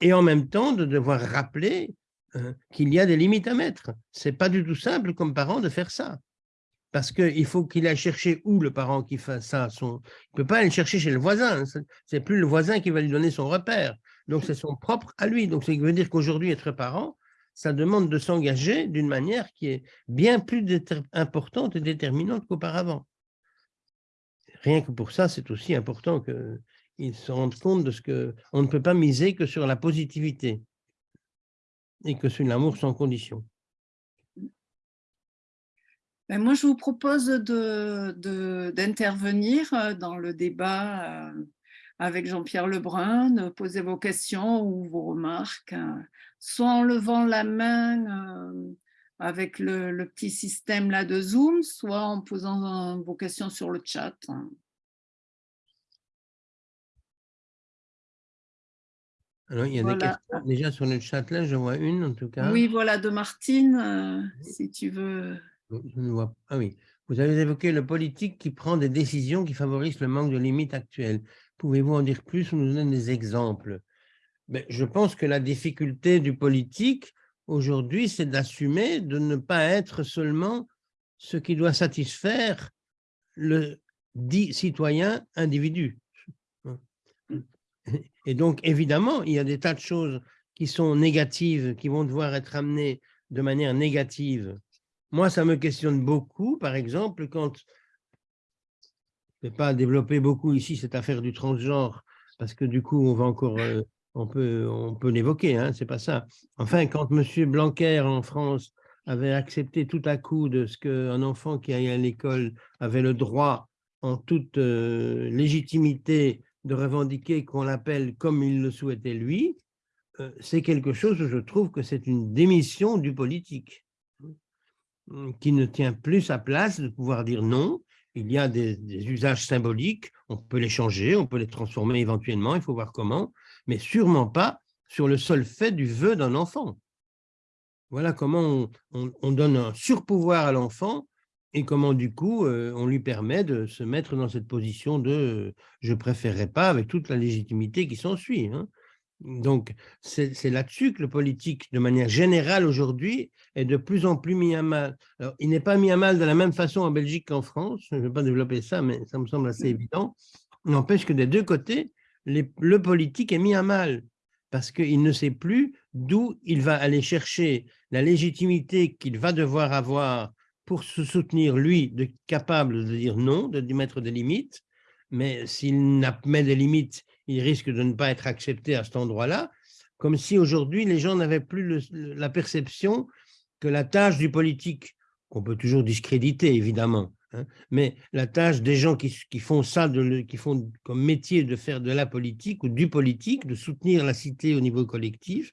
et en même temps de devoir rappeler hein, qu'il y a des limites à mettre. Ce n'est pas du tout simple comme parent de faire ça parce qu'il faut qu'il aille chercher où le parent qui fait ça. Son... Il ne peut pas aller chercher chez le voisin. C'est plus le voisin qui va lui donner son repère. Donc, c'est son propre à lui. Donc, ça veut dire qu'aujourd'hui, être parent, ça demande de s'engager d'une manière qui est bien plus importante et déterminante qu'auparavant. Rien que pour ça, c'est aussi important qu'ils se rendent compte de ce qu'on ne peut pas miser que sur la positivité et que sur l'amour sans condition. Ben, moi, je vous propose d'intervenir de, euh, dans le débat euh, avec Jean-Pierre Lebrun, de poser vos questions ou vos remarques, hein. Soit en levant la main euh, avec le, petit système là de Zoom, soit en posant vos questions sur le chat. Alors, il y a des questions déjà sur le chat là, je vois une en tout cas. Oui, voilà, de Martine, si tu veux ah oui, vous avez évoqué le politique qui prend des décisions qui favorisent le manque de limites actuelles. Pouvez-vous en dire plus ou nous donner des exemples? Mais ben, Je pense que la difficulté du politique aujourd'hui, c'est d'assumer de ne pas être seulement ce qui doit satisfaire le dit citoyen individu. Et donc, évidemment, il y a des tas de choses qui sont négatives, qui vont devoir être amenées de manière négative moi, ça me questionne beaucoup, par exemple, quand, je ne vais pas développer beaucoup ici cette affaire du transgenre, parce que du coup, on va encore, euh, on peut, on peut l'évoquer, hein, c'est pas ça. Enfin, quand M. Blanquer en France avait accepté tout à coup de ce qu'un enfant qui allait à l'école avait le droit, en toute euh, légitimité, de revendiquer qu'on l'appelle comme il le souhaitait lui, euh, c'est quelque chose où je trouve que c'est une démission du politique. Mmh, qui ne tient plus sa place de pouvoir dire non. Il y a des, usages symboliques, on peut les changer, on peut les transformer éventuellement, il faut voir comment, mais sûrement pas sur le seul fait du vœu d'un enfant. Voilà comment on, donne un surpouvoir à l'enfant et comment du coup euh, on lui permet de se mettre dans cette position de « je préférerais pas » avec toute la légitimité qui s'ensuit. Hein. Donc, c'est là-dessus que le politique, de manière générale aujourd'hui, est de plus en plus mis à mal. Alors, il n'est pas mis à mal de la même façon en Belgique qu'en France, je ne vais pas développer ça, mais ça me semble assez évident. N'empêche que des deux côtés, le politique est mis à mal, parce qu'il ne sait plus d'où il va aller chercher la légitimité qu'il va devoir avoir pour se soutenir, lui, de capable de dire non, de mettre des limites, mais s'il met des limites, il risque de ne pas être accepté à cet endroit-là, comme si aujourd'hui les gens n'avaient plus la perception que la tâche du politique, qu'on peut toujours discréditer évidemment, mais la tâche des gens qui, font ça, qui font comme métier de faire de la politique ou du politique, de soutenir la cité au niveau collectif,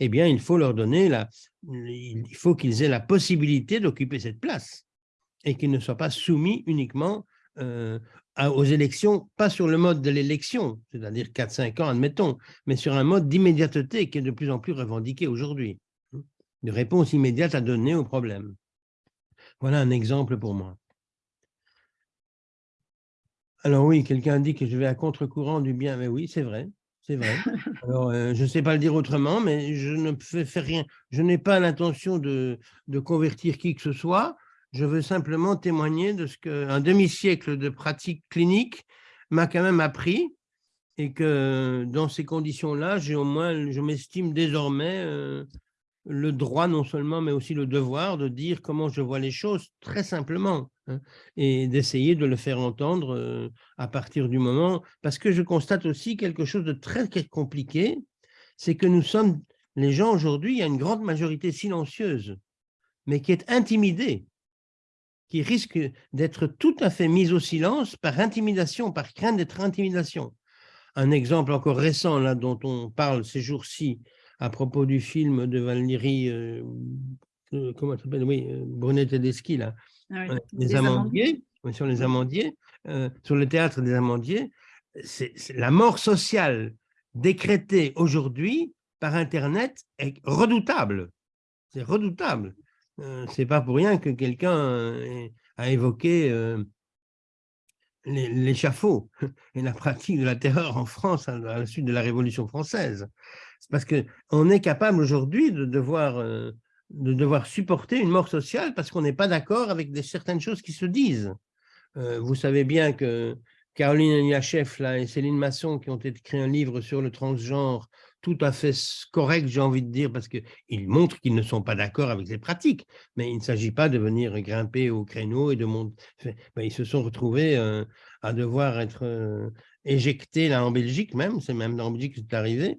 eh bien, il faut leur donner la, il faut qu'ils aient la possibilité d'occuper cette place et qu'ils ne soient pas soumis uniquement euh, aux élections, pas sur le mode de l'élection, c'est-à-dire 4-5 ans, admettons, mais sur un mode d'immédiateté qui est de plus en plus revendiqué aujourd'hui, hein, de réponse immédiate à donner aux problèmes. Voilà un exemple pour moi. Alors oui, quelqu'un dit que je vais à contre-courant du bien, mais oui, c'est vrai, c'est vrai. <laughs> Alors, euh, je ne sais pas le dire autrement, mais je ne fais, rien. Je n'ai pas l'intention de, de convertir qui que ce soit, je veux simplement témoigner de ce qu'un demi-siècle de pratique clinique m'a quand même appris et que dans ces conditions-là, j'ai au moins, je m'estime désormais euh, le droit non seulement, mais aussi le devoir de dire comment je vois les choses très simplement hein, et d'essayer de le faire entendre euh, à partir du moment, parce que je constate aussi quelque chose de très compliqué, c'est que nous sommes, les gens aujourd'hui, il y a une grande majorité silencieuse, mais qui est intimidée qui risque d'être tout à fait mise au silence par intimidation, par crainte d'être intimidation. Un exemple encore récent là, dont on parle ces jours-ci à propos du film de Valérie, euh, euh, comment s'appelle? Oui, euh, Brunet Tedeschi, là, ah les, Amandiers, sur les Amandiers, sur le théâtre des Amandiers, c'est la mort sociale décrétée aujourd'hui par Internet est redoutable. C'est redoutable. Euh, c'est pas pour rien que quelqu'un euh, a évoqué euh, l'échafaud <laughs> et la pratique de la terreur en France à la suite de la Révolution française. Parce qu'on est capable aujourd'hui de devoir, de devoir supporter une mort sociale parce qu'on n'est pas d'accord avec certaines choses qui se disent. vous savez bien que Caroline Eliachef et Céline Masson, qui ont écrit un livre sur le transgenre, tout à fait correct, j'ai envie de dire, parce qu'ils montrent qu'ils ne sont pas d'accord avec les pratiques, mais il ne s'agit pas de venir grimper au créneau et de monter. Ben, ils se sont retrouvés euh, à devoir être euh, éjectés là en Belgique même, c'est même en Belgique que c'est arrivé.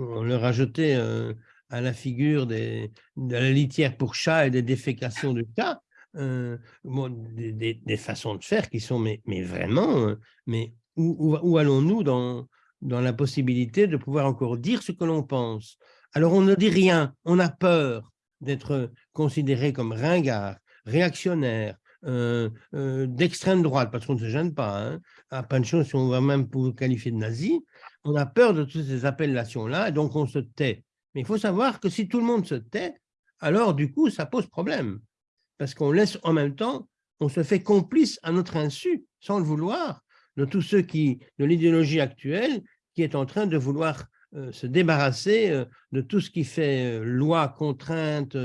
On leur a jeté euh, à la figure des, de la litière pour chat et des défécations de chat, des, façons de faire qui sont, mais, vraiment, mais où allons-nous dans, dans la possibilité de pouvoir encore dire ce que l'on pense? Alors on ne dit rien, on a peur d'être considéré comme ringard, réactionnaire, euh, euh, d'extrême droite, parce qu'on ne se gêne pas, hein, à pas de choses si on va même pour qualifier de nazi, on a peur de toutes ces appellations-là, donc on se tait. Mais il faut savoir que si tout le monde se tait, alors du coup, ça pose problème, parce qu'on laisse en même temps, on se fait complice à notre insu, sans le vouloir, de tous ceux qui, de l'idéologie actuelle, qui est en train de vouloir euh, se débarrasser euh, de tout ce qui fait euh, loi, contrainte,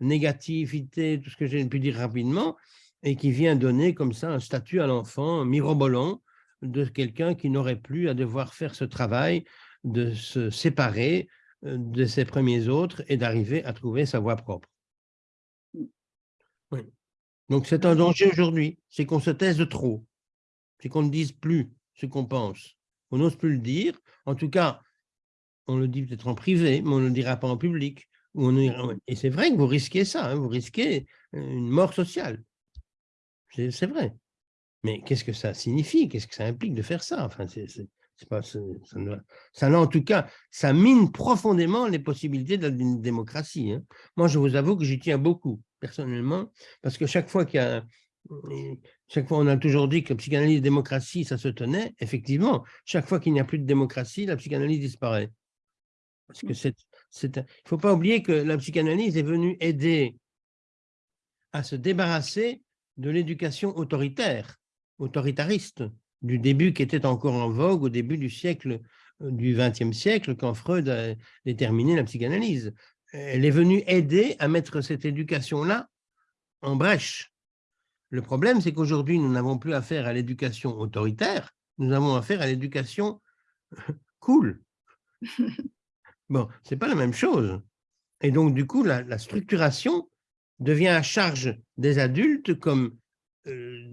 négativité, tout ce que j'ai pu dire rapidement, et qui vient donner comme ça un statut à l'enfant mirobolant de quelqu'un qui n'aurait plus à devoir faire ce travail de se séparer de ses premiers autres et d'arriver à trouver sa voie propre. Donc c'est un danger aujourd'hui, c'est qu'on se taise trop c'est qu'on ne dise plus ce qu'on pense. On n'ose plus le dire. En tout cas, on le dit peut-être en privé, mais on ne le dira pas en public. Et c'est vrai que vous risquez ça, hein, vous risquez une mort sociale. C'est vrai. Mais qu'est-ce que ça signifie? Qu'est-ce que ça implique de faire ça? Enfin, pas, ça, ça, en tout cas, ça mine profondément les possibilités d'une démocratie. Hein. Moi, je vous avoue que j'y tiens beaucoup, personnellement, parce que chaque fois qu'il y a chaque fois, on a toujours dit que la psychanalyse et démocratie, ça se tenait. Effectivement, chaque fois qu'il n'y a plus de démocratie, la psychanalyse disparaît. Parce que mmh. c'est, il ne faut pas oublier que la psychanalyse est venue aider à se débarrasser de l'éducation autoritaire, autoritariste, du début qui était encore en vogue au début du siècle euh, du XXe siècle, quand Freud a déterminé la psychanalyse. Elle est venue aider à mettre cette éducation-là en brèche. Le problème, c'est qu'aujourd'hui, nous n'avons plus affaire à l'éducation autoritaire, nous avons affaire à l'éducation cool. <laughs> Bon, ce n'est pas la même chose. Et donc, du coup, la, structuration devient à charge des adultes comme euh,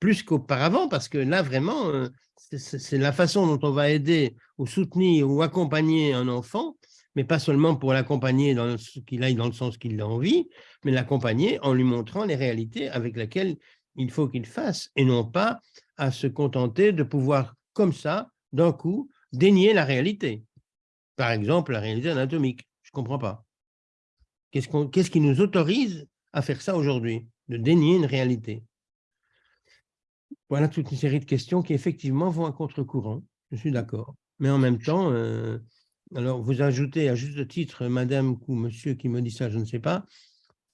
plus qu'auparavant, parce que là, vraiment, euh, c'est la façon dont on va aider ou soutenir ou accompagner un enfant, mais pas seulement pour l'accompagner dans qu'il aille dans le sens qu'il a envie, mais l'accompagner en lui montrant les réalités avec lesquelles il faut qu'il fasse, et non pas à se contenter de pouvoir, comme ça, d'un coup, dénier la réalité. Par exemple, la réalité anatomique. Je ne comprends pas. Qu'est-ce qui nous autorise à faire ça aujourd'hui, de dénier une réalité Voilà toute une série de questions qui effectivement vont à contre-courant, je suis d'accord. Mais en même temps, euh, alors vous ajoutez à juste titre madame ou monsieur qui me dit ça, je ne sais pas,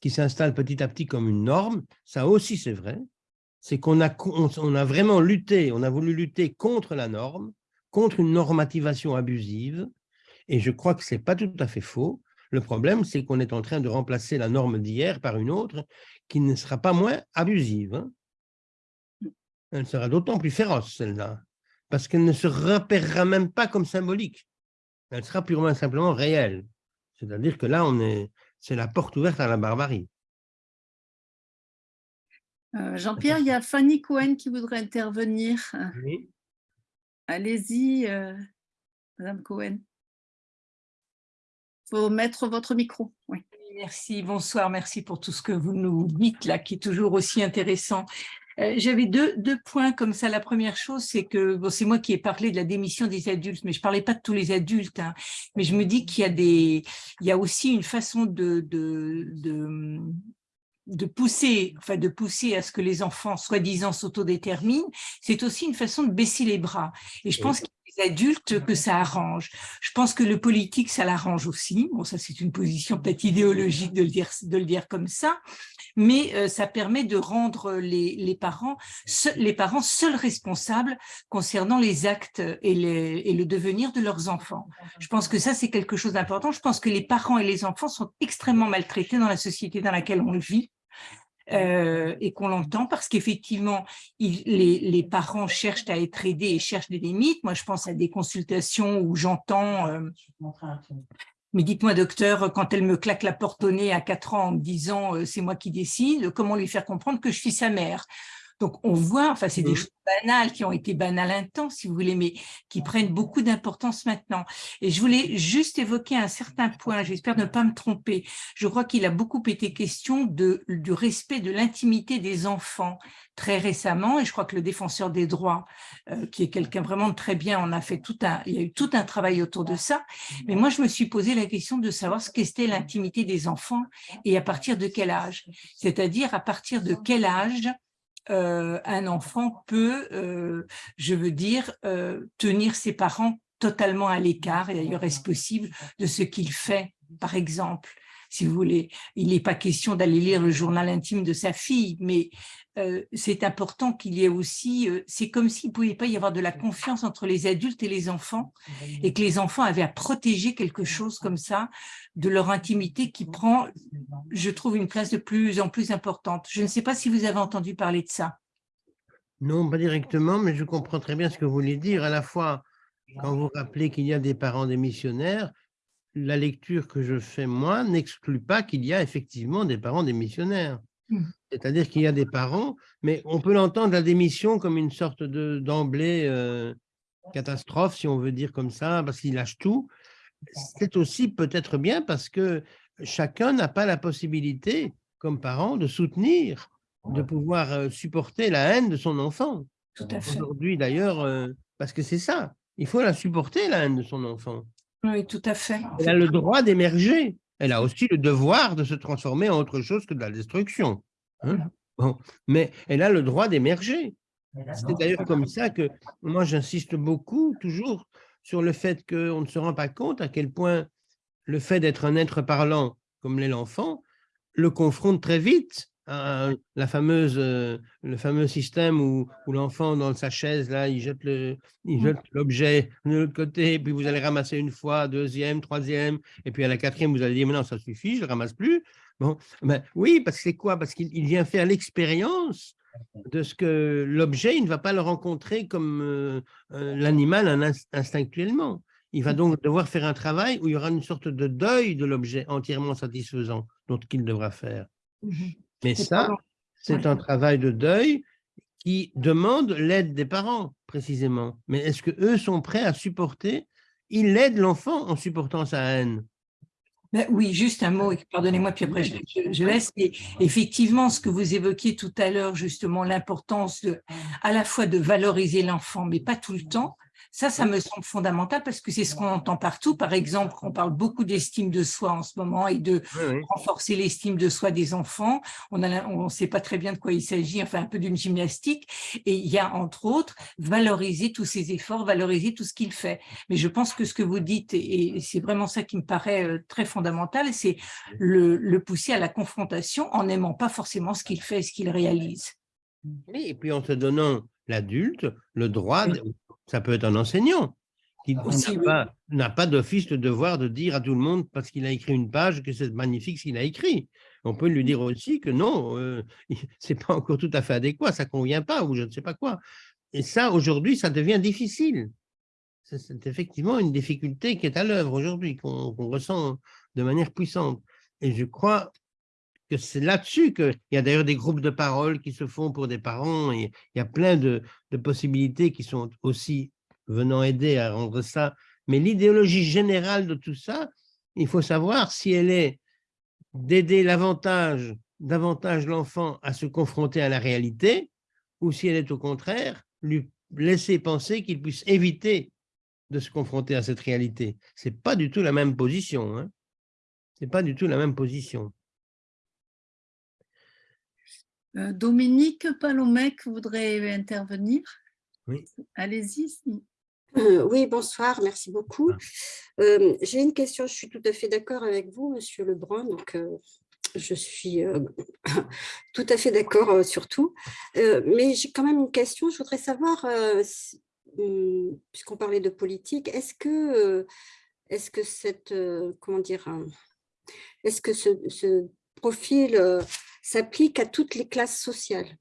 qui s'installe petit à petit comme une norme, ça aussi c'est vrai, c'est qu'on a, vraiment lutté, on a voulu lutter contre la norme, contre une normativation abusive, et je crois que ce n'est pas tout à fait faux. Le problème, c'est qu'on est en train de remplacer la norme d'hier par une autre qui ne sera pas moins abusive. Hein. Elle sera d'autant plus féroce, celle-là, parce qu'elle ne se repérera même pas comme symbolique. Elle sera purement simplement réelle. C'est-à-dire que là, on est, c'est la porte ouverte à la barbarie. Euh, Jean-Pierre, il y a Fanny Cohen qui voudrait intervenir. Oui. Allez-y, euh, Madame Cohen. Il faut mettre votre micro. Oui. Merci, bonsoir, merci pour tout ce que vous nous dites là, qui est toujours aussi intéressant. Euh, j'avais deux, deux points comme ça. La première chose, c'est que bon, c'est moi qui ai parlé de la démission des adultes, mais je parlais pas de tous les adultes. Hein. mais je me dis qu'il y a des, il y a aussi une façon de, de, de de pousser, enfin de pousser à ce que les enfants soi-disant s'autodéterminent, c'est aussi une façon de baisser les bras. Et je pense qu'il y a des adultes que ça arrange. Je pense que le politique, ça l'arrange aussi. Bon, ça c'est une position peut-être idéologique de le dire, de le dire comme ça, mais euh, ça permet de rendre les, les parents les parents seuls responsables concernant les actes et, le devenir de leurs enfants. Je pense que ça c'est quelque chose d'important. Je pense que les parents et les enfants sont extrêmement maltraités dans la société dans laquelle on vit euh, et qu'on l'entend parce qu'effectivement, les, les, parents cherchent à être aidés et cherchent des limites. Moi, je pense à des consultations où j'entends euh, mais dites-moi, docteur, quand elle me claque la porte au nez à 4 ans en me disant euh, c'est moi qui décide, comment lui faire comprendre que je suis sa mère? Donc, on voit, enfin, c'est des choses banales qui ont été banales un temps, si vous voulez, mais qui prennent beaucoup d'importance maintenant. Et je voulais juste évoquer un certain point, j'espère ne pas me tromper. Je crois qu'il a beaucoup été question de, du respect de l'intimité des enfants très récemment, et je crois que le défenseur des droits, euh, qui est quelqu'un vraiment de très bien, on a fait tout un, il y a eu tout un travail autour de ça. Mais moi, je me suis posé la question de savoir ce qu'était l'intimité des enfants et à partir de quel âge. C'est-à-dire à partir de quel âge euh, un enfant peut, euh, je veux dire, euh, tenir ses parents totalement à l'écart, et d'ailleurs est-ce possible, de ce qu'il fait, par exemple? Si vous voulez. Il n'est pas question d'aller lire le journal intime de sa fille, mais euh, c'est important qu'il y ait aussi, euh, c'est comme s'il ne pouvait pas y avoir de la confiance entre les adultes et les enfants, et que les enfants avaient à protéger quelque chose comme ça de leur intimité qui prend, je trouve, une place de plus en plus importante. Je ne sais pas si vous avez entendu parler de ça. Non, pas directement, mais je comprends très bien ce que vous voulez dire. À la fois, quand vous rappelez qu'il y a des parents des missionnaires, la lecture que je fais moi n'exclut pas qu'il y a effectivement des parents démissionnaires. Mmh. C'est-à-dire qu'il y a des parents, mais on peut l'entendre la démission comme une sorte d'emblée euh, catastrophe, si on veut dire comme ça, parce qu'il lâche tout. C'est aussi peut-être bien parce que chacun n'a pas la possibilité, comme parent, de soutenir, de pouvoir euh, supporter la haine de son enfant. Tout à fait. Aujourd'hui, d'ailleurs, euh, parce que c'est ça, il faut la supporter, la haine de son enfant. Oui, tout à fait. Elle a le droit d'émerger. Elle a aussi le devoir de se transformer en autre chose que de la destruction. Hein. Mais elle a le droit d'émerger. C'est d'ailleurs comme ça que moi j'insiste beaucoup toujours sur le fait qu'on ne se rend pas compte à quel point le fait d'être un être parlant comme l'est l'enfant le confronte très vite la fameuse, euh, le fameux système où, où l'enfant dans sa chaise, là, il jette mmh. l'objet de l'autre côté, puis vous allez ramasser une fois, deuxième, troisième, et puis à la quatrième, vous allez dire, mais non, ça suffit, je ne ramasse plus. Bon, ben, oui, parce que c'est quoi? Parce qu'il vient faire l'expérience de ce que l'objet, il ne va pas le rencontrer comme euh, euh, l'animal instinctuellement. Il va mmh. donc devoir faire un travail où il y aura une sorte de deuil de l'objet entièrement satisfaisant, dont qu'il devra faire. Mmh mais ça, c'est un travail de deuil qui demandent l'aide des parents, précisément. Mais est-ce qu'eux sont prêts à supporter? Il aide l'enfant en supportant sa haine. Ben oui, juste un mot, pardonnez-moi, puis après je, je, laisse. Mais effectivement, ce que vous évoquiez tout à l'heure, justement, l'importance à la fois de valoriser l'enfant, mais pas tout le temps, ça, ça me semble fondamental parce que c'est ce qu'on entend partout. Par exemple, on parle beaucoup d'estime de soi en ce moment et de renforcer l'estime de soi des enfants. On ne sait pas très bien de quoi il s'agit, enfin un peu d'une gymnastique. Et il y a entre autres valoriser tous ses efforts, valoriser tout ce qu'il fait. Mais je pense que ce que vous dites, et c'est vraiment ça qui me paraît euh, très fondamental, c'est le, le pousser à la confrontation en n'aimant pas forcément ce qu'il fait et ce qu'il réalise. Oui, et puis en te donnant l'adulte le droit, ça peut être un enseignant qui n'a pas, d'office de devoir de dire à tout le monde, parce qu'il a écrit une page, que c'est magnifique ce qu'il a écrit. On peut lui dire aussi que non, euh, <laughs> ce n'est pas encore tout à fait adéquat, ça ne convient pas, ou je ne sais pas quoi. Et ça, aujourd'hui, ça devient difficile. C'est effectivement une difficulté qui est à l'œuvre aujourd'hui, qu'on ressent de manière puissante. Et je crois que c'est là-dessus qu'il y a d'ailleurs des groupes de parole qui se font pour des parents, il y a plein de, possibilités qui sont aussi venant aider à rendre ça. Mais l'idéologie générale de tout ça, il faut savoir si elle est d'aider davantage l'enfant à se confronter à la réalité, ou si elle est au contraire, lui laisser penser qu'il puisse éviter de se confronter à cette réalité. Ce n'est pas du tout la même position. Hein. Ce n'est pas du tout la même position. Euh, Dominique Palomec voudrait intervenir. Oui. Allez-y. Euh, oui, bonsoir, merci beaucoup. Euh, j'ai une question, je suis tout à fait d'accord avec vous, Monsieur Lebrun, donc je suis <laughs> tout à fait d'accord sur tout. mais j'ai quand même une question, je voudrais savoir, hum, puisqu'on parlait de politique, est-ce que, est-ce que cette, comment dire, est-ce que ce, ce profil s'applique à toutes les classes sociales.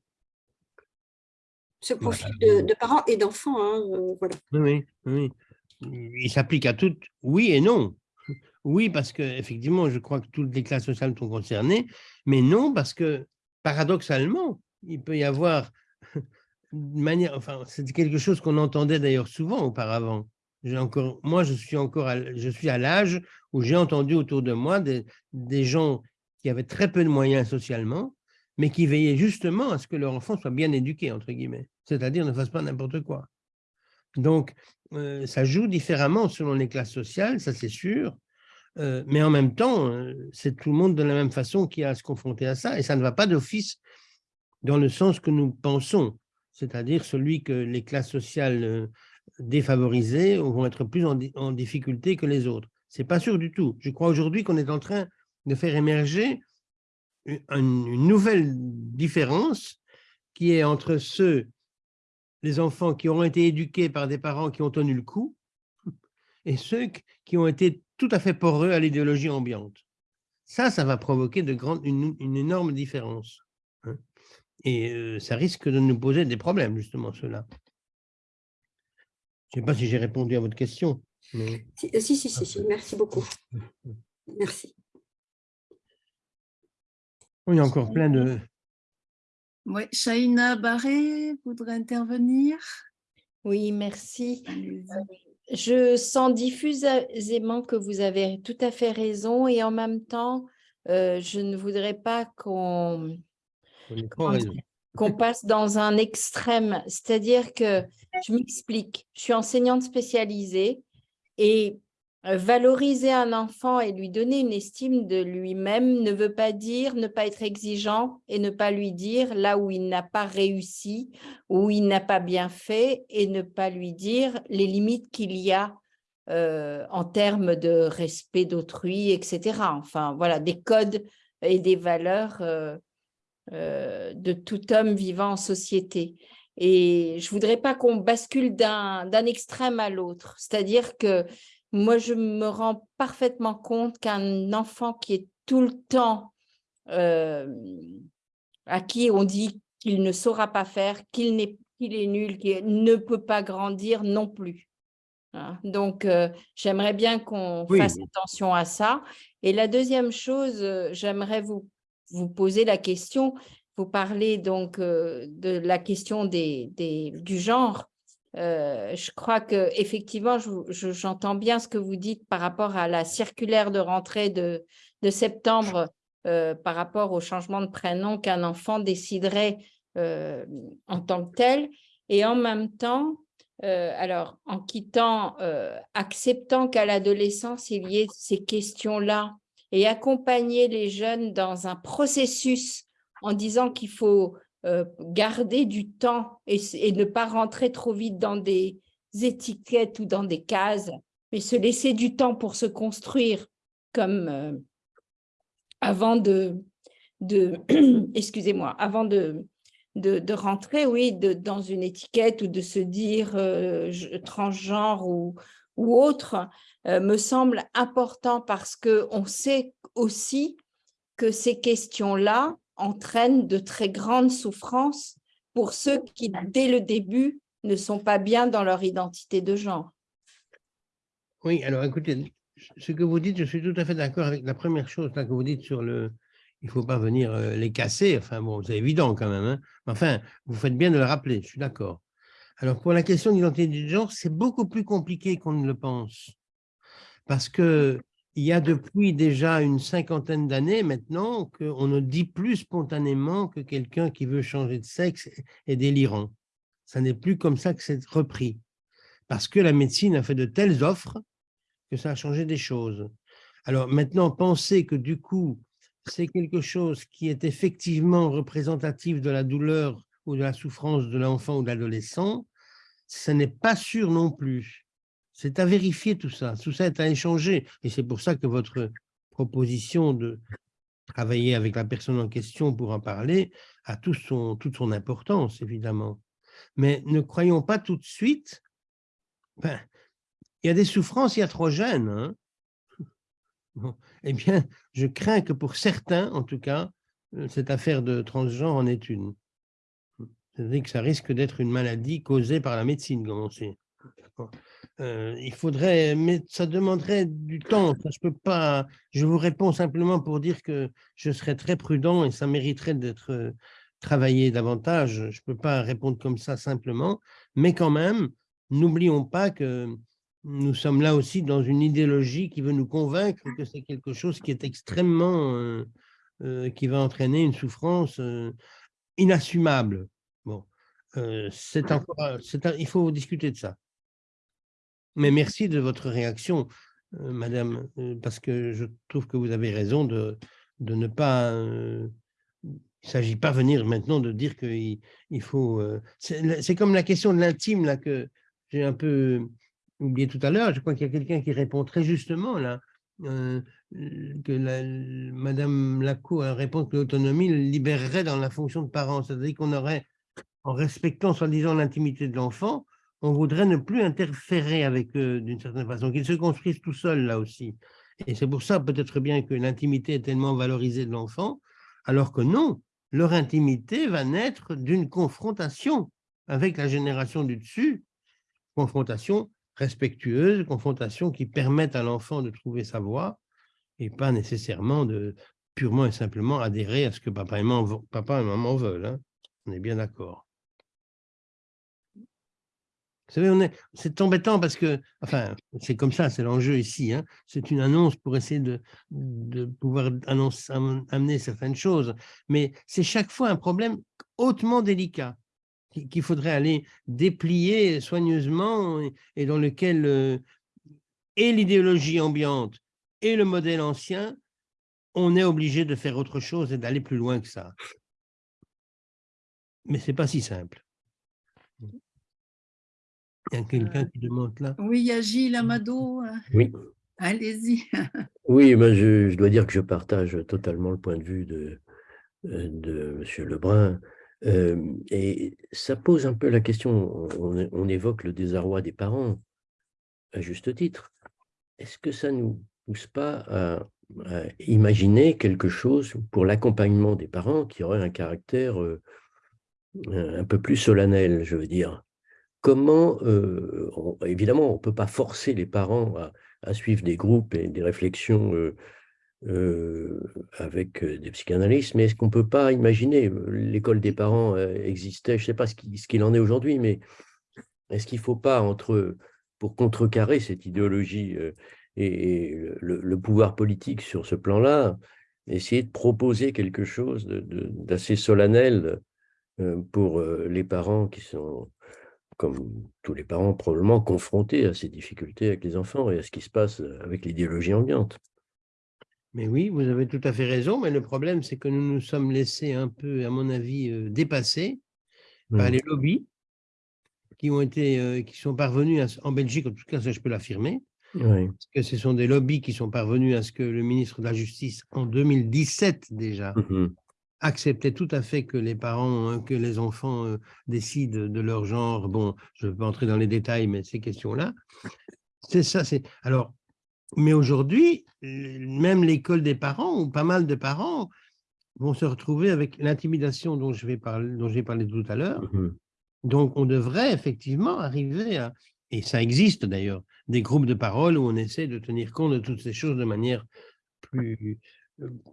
Ce profil de, parents et d'enfants, hein, euh, voilà. Oui, oui, il s'applique à toutes, oui et non. Oui, parce que effectivement, je crois que toutes les classes sociales sont concernées, mais non, parce que paradoxalement, il peut y avoir une manière, enfin, c'est quelque chose qu'on entendait d'ailleurs souvent auparavant. Encore, moi, je suis encore, à, je suis à l'âge où j'ai entendu autour de moi des, des gens qui avaient très peu de moyens socialement, mais qui veillaient justement à ce que leur enfant soit bien éduqué, entre guillemets, c'est-à-dire ne fasse pas n'importe quoi. Donc, euh, ça joue différemment selon les classes sociales, ça c'est sûr, euh, mais en même temps, euh, c'est tout le monde de la même façon qui a à se confronter à ça, et ça ne va pas d'office dans le sens que nous pensons, c'est-à-dire celui que les classes sociales défavorisées vont être plus en, en difficulté que les autres. C'est pas sûr du tout. Je crois aujourd'hui qu'on est en train de faire émerger une, nouvelle différence qui est entre ceux, les enfants qui auront été éduqués par des parents qui ont tenu le coup, <laughs> et ceux qui ont été tout à fait poreux à l'idéologie ambiante. Ça, ça va provoquer de grandes, une, énorme différence. Hein. Et euh, ça risque de nous poser des problèmes, justement, cela. Je ne sais pas si j'ai répondu à votre question. Mais... Si, si, si, si, merci beaucoup. Merci. Oui, il y a encore plein de... Oui, Shaina Barré voudrait intervenir. Oui, merci. Je sens diffusément que vous avez tout à fait raison et en même temps, euh, je ne voudrais pas qu'on qu'on passe dans un extrême. C'est-à-dire que, je m'explique, je suis enseignante spécialisée et valoriser un enfant et lui donner une estime de lui-même ne veut pas dire ne pas être exigeant et ne pas lui dire là où il n'a pas réussi, où il n'a pas bien fait et ne pas lui dire les limites qu'il y a euh, en termes de respect d'autrui, etc. Enfin, voilà, des codes et des valeurs euh, de tout homme vivant en société. Et je voudrais pas qu'on bascule d'un extrême à l'autre, c'est-à-dire que moi, je me rends parfaitement compte qu'un enfant qui est tout le temps, euh, à qui on dit qu'il ne saura pas faire, qu'il est, est nul, qu'il ne peut pas grandir non plus. Hein. Donc, euh, j'aimerais bien qu'on fasse attention à ça. Et la deuxième chose, euh, j'aimerais vous, vous poser la question, vous parlez donc euh, de la question des, des- du genre. Euh, je crois que effectivement, je- je- j'entends bien ce que vous dites par rapport à la circulaire de rentrée de, septembre euh, par rapport au changement de prénom qu'un enfant déciderait euh, en tant que tel. Et en même temps, alors en quittant, acceptant qu'à l'adolescence, il y ait ces questions-là et accompagner les jeunes dans un processus en disant qu'il faut euh, garder du temps et, ne pas rentrer trop vite dans des étiquettes ou dans des cases, mais se laisser du temps pour se construire comme euh, avant de, de <clears throat> excusez-moi, avant de, de, rentrer, oui, de, dans une étiquette ou de se dire euh, transgenre ou, ou autre, me semble important parce que on sait aussi que ces questions-là entraînent de très grandes souffrances pour ceux qui, dès le début, ne sont pas bien dans leur identité de genre. Oui, alors écoutez, ce que vous dites, je suis tout à fait d'accord avec la première chose là, que vous dites sur le. Il ne faut pas venir euh, les casser. Enfin, bon, c'est évident quand même. hein. Enfin, vous faites bien de le rappeler, je suis d'accord. Alors, pour la question d'identité de genre, c'est beaucoup plus compliqué qu'on ne le pense. Parce que il y a depuis déjà une cinquantaine d'années maintenant qu'on ne dit plus spontanément que quelqu'un qui veut changer de sexe est délirant. Ça n'est plus comme ça que c'est repris. Parce que la médecine a fait de telles offres que ça a changé des choses. Alors maintenant, penser que du coup, c'est quelque chose qui est effectivement représentatif de la douleur ou de la souffrance de l'enfant ou de l'adolescent, ce n'est pas sûr non plus. C'est à vérifier tout ça. Tout ça est à échanger. Et c'est pour ça que votre proposition de travailler avec la personne en question pour en parler a toute son importance, évidemment. Mais ne croyons pas tout de suite. ben, il y a des souffrances iatrogènes. Hein. <laughs> Eh bien, je crains que pour certains, en tout cas, euh, cette affaire de transgenre en est une. C'est-à-dire que ça risque d'être une maladie causée par la médecine, comme on sait. Euh, il faudrait, mais ça demanderait du temps. Ça, je peux pas. Je vous réponds simplement pour dire que je serais très prudent et ça mériterait d'être euh, travaillé davantage. Je peux pas répondre comme ça simplement, mais quand même, n'oublions pas que nous sommes là aussi dans une idéologie qui veut nous convaincre que c'est quelque chose qui est extrêmement, euh, qui va entraîner une souffrance inassumable. Bon, c'est encore, il faut discuter de ça. Mais merci de votre réaction, euh, Madame, euh, parce que je trouve que vous avez raison de, ne pas. euh, il ne s'agit pas venir maintenant de dire qu'il il faut. c'est comme la question de l'intime là que j'ai un peu oublié tout à l'heure. Je crois qu'il y a quelqu'un qui répond très justement là. que Madame Lacour répond que l'autonomie libérerait dans la fonction de parent. C'est-à-dire qu'on aurait, en respectant soi-disant l'intimité de l'enfant, on voudrait ne plus interférer avec eux d'une certaine façon, qu'ils se construisent tout seuls là aussi. Et c'est pour ça peut-être bien que l'intimité est tellement valorisée de l'enfant, alors que non, leur intimité va naître d'une confrontation avec la génération du dessus, confrontation respectueuse, confrontation qui permette à l'enfant de trouver sa voie et pas nécessairement de purement et simplement adhérer à ce que papa et maman, veulent. hein. On est bien d'accord. Vous savez, c'est embêtant parce que, enfin, c'est comme ça, c'est l'enjeu ici. hein. C'est une annonce pour essayer de, pouvoir annonce- am- amener certaines choses, mais c'est chaque fois un problème hautement délicat qui- qu'il faudrait aller déplier soigneusement et, dans lequel euh, et l'idéologie ambiante et le modèle ancien, on est obligé de faire autre chose et d'aller plus loin que ça. Mais c'est pas si simple. Il y a quelqu'un qui demande là. Oui, il y a Gilles Amado. euh, Oui, <laughs> Allez-y. <laughs> oui ben je, je dois dire que je partage totalement le point de vue de, euh, de M. Lebrun. Euh, et ça pose un peu la question, on, on évoque le désarroi des parents, à juste titre. Est-ce que ça ne nous pousse pas à, à imaginer quelque chose pour l'accompagnement des parents qui aurait un caractère euh, un peu plus solennel, je veux dire? Comment, euh, on- évidemment, on ne peut pas forcer les parents à, suivre des groupes et des réflexions euh, euh, avec des psychanalystes, mais est-ce qu'on ne peut pas imaginer, l'école des parents existait, je ne sais pas ce qu'il en est aujourd'hui, mais est-ce qu'il ne faut pas, entre, pour contrecarrer cette idéologie et, le, pouvoir politique sur ce plan-là, essayer de proposer quelque chose d'assez solennel pour les parents qui sont, comme tous les parents, probablement confrontés à ces difficultés avec les enfants et à ce qui se passe avec l'idéologie ambiante. Mais oui, vous avez tout à fait raison, mais le problème, c'est que nous nous sommes laissés un peu, à mon avis, euh, dépasser par les lobbies qui ont été, euh, qui sont parvenus, en Belgique, en tout cas, ça je peux l'affirmer, parce que ce sont des lobbies qui sont parvenus à ce que le ministre de la Justice, en 2017 déjà, mmh acceptait tout à fait que les parents, hein, que les enfants euh, décident de leur genre. Bon, je ne vais pas entrer dans les détails, mais ces questions-là, c'est ça. C'est Alors, mais aujourd'hui, même l'école des parents, ou pas mal de parents, vont se retrouver avec l'intimidation dont j'ai parlé, parlé tout à l'heure. Mmh Donc, on devrait effectivement arriver à, et ça existe d'ailleurs, des groupes de parole où on essaie de tenir compte de toutes ces choses de manière plus,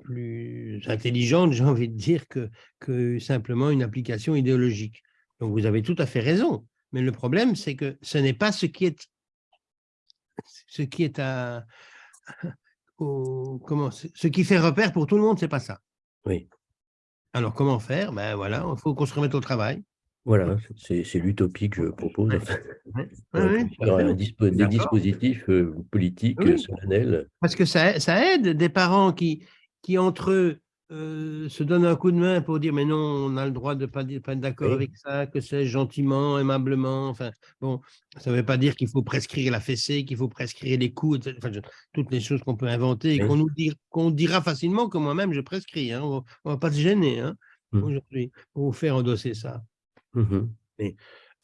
plus intelligente, <laughs> j'ai envie de dire, que, que simplement une application idéologique. Donc, vous avez tout à fait raison. Mais le problème, c'est que ce n'est pas ce qui est <laughs> ce qui est à, <laughs> comment, ce qui fait repère pour tout le monde, c'est pas ça. Oui. Alors, comment faire? Ben voilà, il faut qu'on se remette au travail. Voilà, c'est l'utopie que je propose. <laughs> des dispositifs euh, politiques solennels. Parce que ça, ça, aide des parents qui, qui entre eux, euh, se donne un coup de main pour dire mais non, on a le droit de ne pas, pas être d'accord avec ça, que c'est gentiment, aimablement. Enfin, bon, ça ne veut pas dire qu'il faut prescrire la fessée, qu'il faut prescrire les coups, enfin, toutes les choses qu'on peut inventer et qu'on nous qu'on dira facilement que moi-même je prescris. Hein, on ne va pas se gêner hein, mmh. aujourd'hui pour vous faire endosser ça. Mmh mais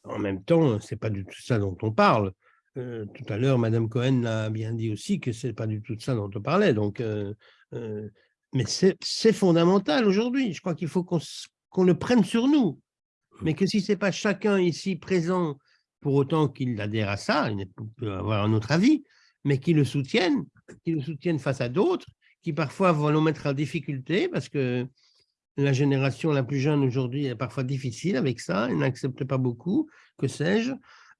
en même temps, ce n'est pas du tout ça dont on parle. Euh, tout à l'heure, Madame Cohen l'a bien dit aussi que ce n'est pas du tout ça dont on parlait. Donc, euh, mais c'est fondamental aujourd'hui. Je crois qu'il faut qu'on le prenne sur nous. Mais que si ce n'est pas chacun ici présent, pour autant qu'il adhère à ça, il peut avoir un autre avis, mais qu'il le soutienne, qu'il le soutienne face à d'autres, qui parfois vont nous mettre en difficulté parce que la génération la plus jeune aujourd'hui est parfois difficile avec ça, elle n'accepte pas beaucoup, que sais-je.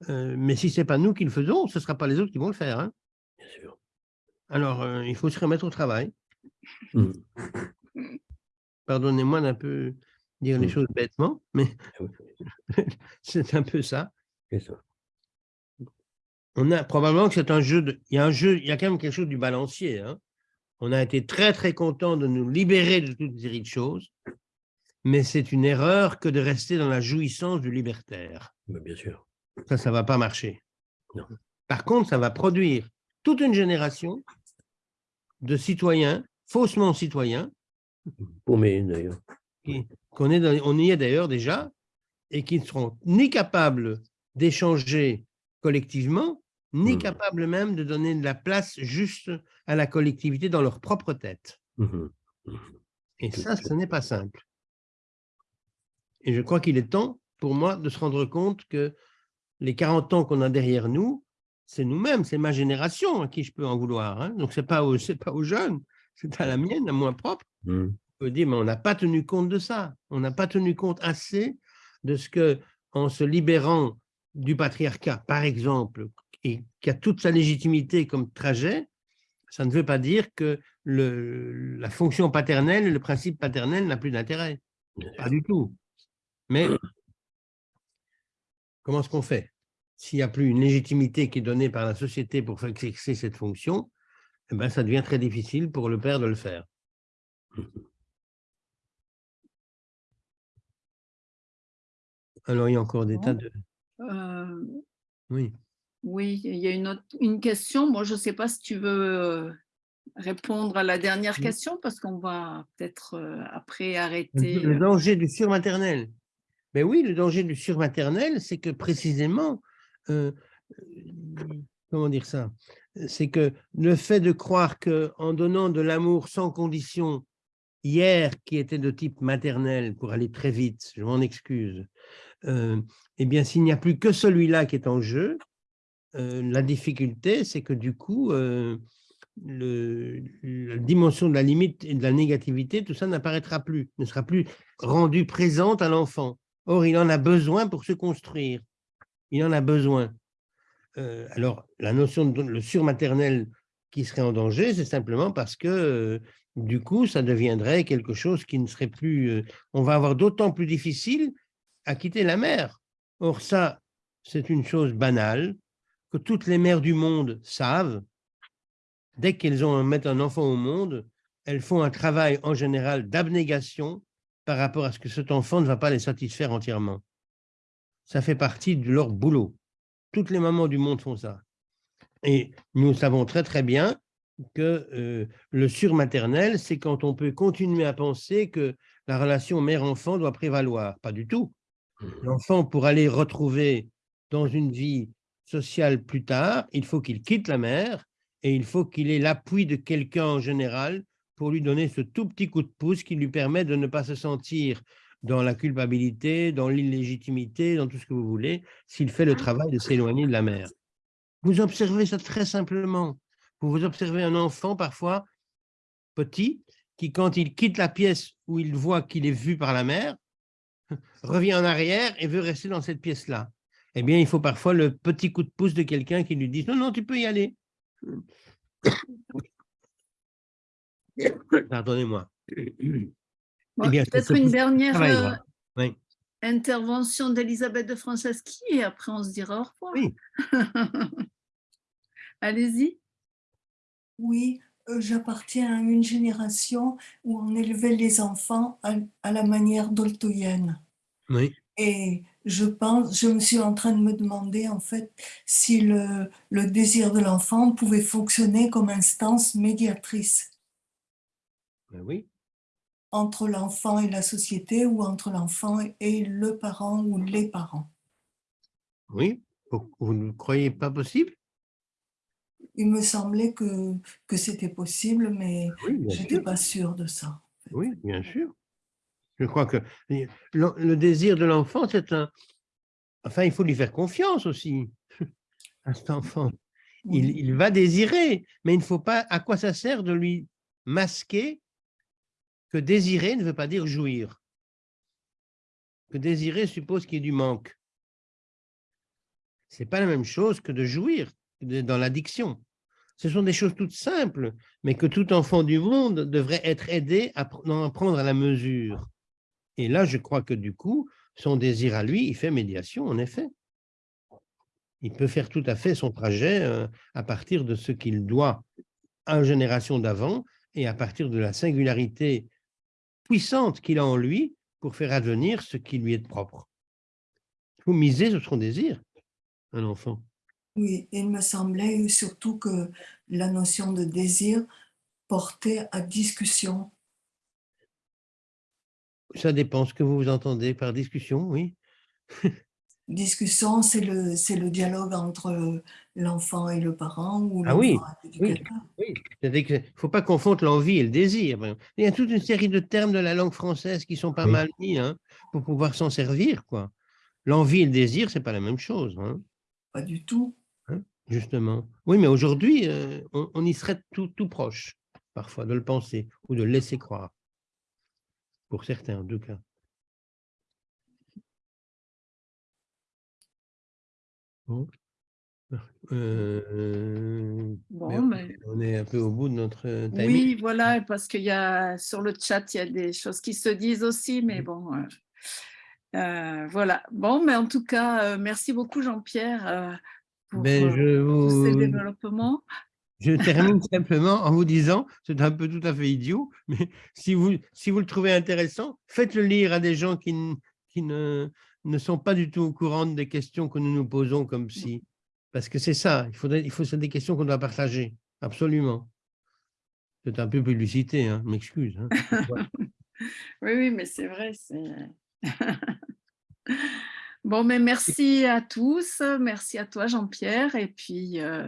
Euh, mais si ce n'est pas nous qui le faisons, ce ne sera pas les autres qui vont le faire. Hein. Bien sûr. Alors, euh, il faut se remettre au travail. Mmh. Pardonnez-moi d'un peu dire les mmh. choses bêtement, mais ah <laughs> c'est un peu ça. On a probablement que c'est un jeu, de, il y a un jeu, il y a quand même quelque chose du balancier. Hein. On a été très très content de nous libérer de toute série de choses, mais c'est une erreur que de rester dans la jouissance du libertaire. bien sûr. Ça, ça ne va pas marcher. Par contre, ça va produire toute une génération de citoyens faussement citoyens. d'ailleurs. on y est d'ailleurs déjà, et qui ne seront ni capables d'échanger collectivement, ni mmh. capables même de donner de la place juste à la collectivité dans leur propre tête. Mmh mmh et ça, ce n'est pas simple. Et je crois qu'il est temps, pour moi, de se rendre compte que les 40 ans qu'on a derrière nous, c'est nous-mêmes, c'est ma génération à qui je peux en vouloir. Hein. Donc, ce n'est pas, pas aux jeunes, c'est à la mienne, à moi propre. Mmh. On peut dire, mais on n'a pas tenu compte de ça. On n'a pas tenu compte assez de ce que, en se libérant du patriarcat, par exemple, et qui a toute sa légitimité comme trajet, ça ne veut pas dire que le, la fonction paternelle, le principe paternel n'a plus d'intérêt. Pas du tout. Mais <clears throat> comment est-ce qu'on fait? S'il n'y a plus une légitimité qui est donnée par la société pour exercer cette fonction, eh ben, ça devient très difficile pour le père de le faire. <clears throat> Alors, il y a encore des tas de... Euh, oui. Oui, il y a une, autre, une question. Moi, je ne sais pas si tu veux euh, répondre à la dernière question, parce qu'on va peut-être euh, après arrêter. Le danger du surmaternel. Mais oui, le danger du surmaternel, c'est que précisément, comment dire ça? C'est que le fait de croire qu'en donnant de l'amour sans condition, hier, qui était de type maternel, pour aller très vite, je m'en excuse, euh, eh bien, s'il n'y a plus que celui-là qui est en jeu, euh, la difficulté, c'est que du coup, la dimension de la limite et de la négativité, tout ça n'apparaîtra plus, ne sera plus rendu présente à l'enfant. Or, il en a besoin pour se construire. Il en a besoin. Alors, la notion de le surmaternel qui serait en danger, c'est simplement parce que, du coup, ça deviendrait quelque chose qui ne serait plus... On va avoir d'autant plus difficile à quitter la mère. Or, ça, c'est une chose banale que toutes les mères du monde savent. Dès qu'elles ont mettre un enfant au monde, elles font un travail en général d'abnégation par rapport à ce que cet enfant ne va pas les satisfaire entièrement. Ça fait partie de leur boulot. Toutes les mamans du monde font ça. Et nous savons très très bien que euh, le surmaternel, c'est quand on peut continuer à penser que la relation mère-enfant doit prévaloir. Pas du tout. Mmh. L'enfant, pour aller retrouver dans une vie sociale plus tard, il faut qu'il quitte la mère et il faut qu'il ait l'appui de quelqu'un en général pour lui donner ce tout petit coup de pouce qui lui permet de ne pas se sentir dans la culpabilité, dans l'illégitimité, dans tout ce que vous voulez, s'il fait le travail de s'éloigner de la mère. Vous observez ça très simplement. Vous vous observez un enfant parfois petit qui, quand il quitte la pièce où il voit qu'il est vu par la mère, <laughs> revient en arrière et veut rester dans cette pièce-là. Eh bien, il faut parfois le petit coup de pouce de quelqu'un qui lui dit « Non, non, tu peux y aller. <coughs> » Pardonnez-moi. Eh peut-être une dernière euh, intervention d'Elisabeth de Franceschi et après on se dira au revoir. Oui. <laughs> Allez-y. Oui, euh, j'appartiens à une génération où on élevait les enfants à, la manière doltoyenne. Oui. Et je pense, je me suis en train de me demander en fait si le, le désir de l'enfant pouvait fonctionner comme instance médiatrice. Ben oui. Entre l'enfant et la société ou entre l'enfant et le parent ou les parents. Oui, vous ne croyez pas possible? Il me semblait que, que c'était possible, mais je n'étais pas sûre de ça. Oui, bien sûr. Je crois que le, désir de l'enfant, c'est un... Enfin, il faut lui faire confiance aussi <laughs> à cet enfant. Il, il, va désirer, mais il ne faut pas... À quoi ça sert de lui masquer que désirer ne veut pas dire jouir? Que désirer suppose qu'il y ait du manque. Ce n'est pas la même chose que de jouir dans l'addiction. Ce sont des choses toutes simples, mais que tout enfant du monde devrait être aidé à en prendre à la mesure. Et là, je crois que du coup, son désir à lui, il fait médiation, en effet. Il peut faire tout à fait son trajet euh, à partir de ce qu'il doit à une génération d'avant et à partir de la singularité puissante qu'il a en lui pour faire advenir ce qui lui est propre. Il faut miser sur son désir, un enfant. Oui, il me semblait surtout que la notion de désir portait à discussion ça dépend ce que vous entendez par discussion, oui. discussion, c'est le, le dialogue entre l'enfant et le parent ou ah oui, oui, oui. Il ne faut pas confondre l'envie et le désir. Il y a toute une série de termes de la langue française qui sont pas mal mis hein, pour pouvoir s'en servir. quoi. L'envie et le désir, c'est pas la même chose. Hein. Pas du tout. Hein, justement. Oui, mais aujourd'hui, euh, on, on, y serait tout, tout proche, parfois, de le penser ou de le laisser croire pour certains en tout cas. Bon. Euh, on est un peu au bout de notre euh, timing. Oui, voilà, parce qu'il y a sur le chat, il y a des choses qui se disent aussi, mais bon, euh, voilà. Bon, mais en tout cas, merci beaucoup Jean-Pierre pour ben, je tous ces développements. Je termine <laughs> simplement en vous disant, c'est un peu tout à fait idiot, mais si vous, si vous le trouvez intéressant, faites-le lire à des gens qui, qui ne, ne sont pas du tout au courant des questions que nous nous posons comme si. Parce que c'est ça, il, faudrait, il faut c'est des questions qu'on doit partager, absolument. C'est un peu publicité, hein, m'excuse. Hein. <laughs> oui, oui, mais c'est vrai. <laughs> bon, mais merci à tous, merci à toi Jean-Pierre, et puis... Euh,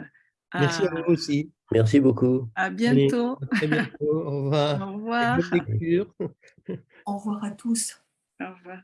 Merci à vous aussi. Merci beaucoup. À bientôt. très bientôt. Au revoir. <laughs> Au revoir. Au revoir à tous. Au revoir.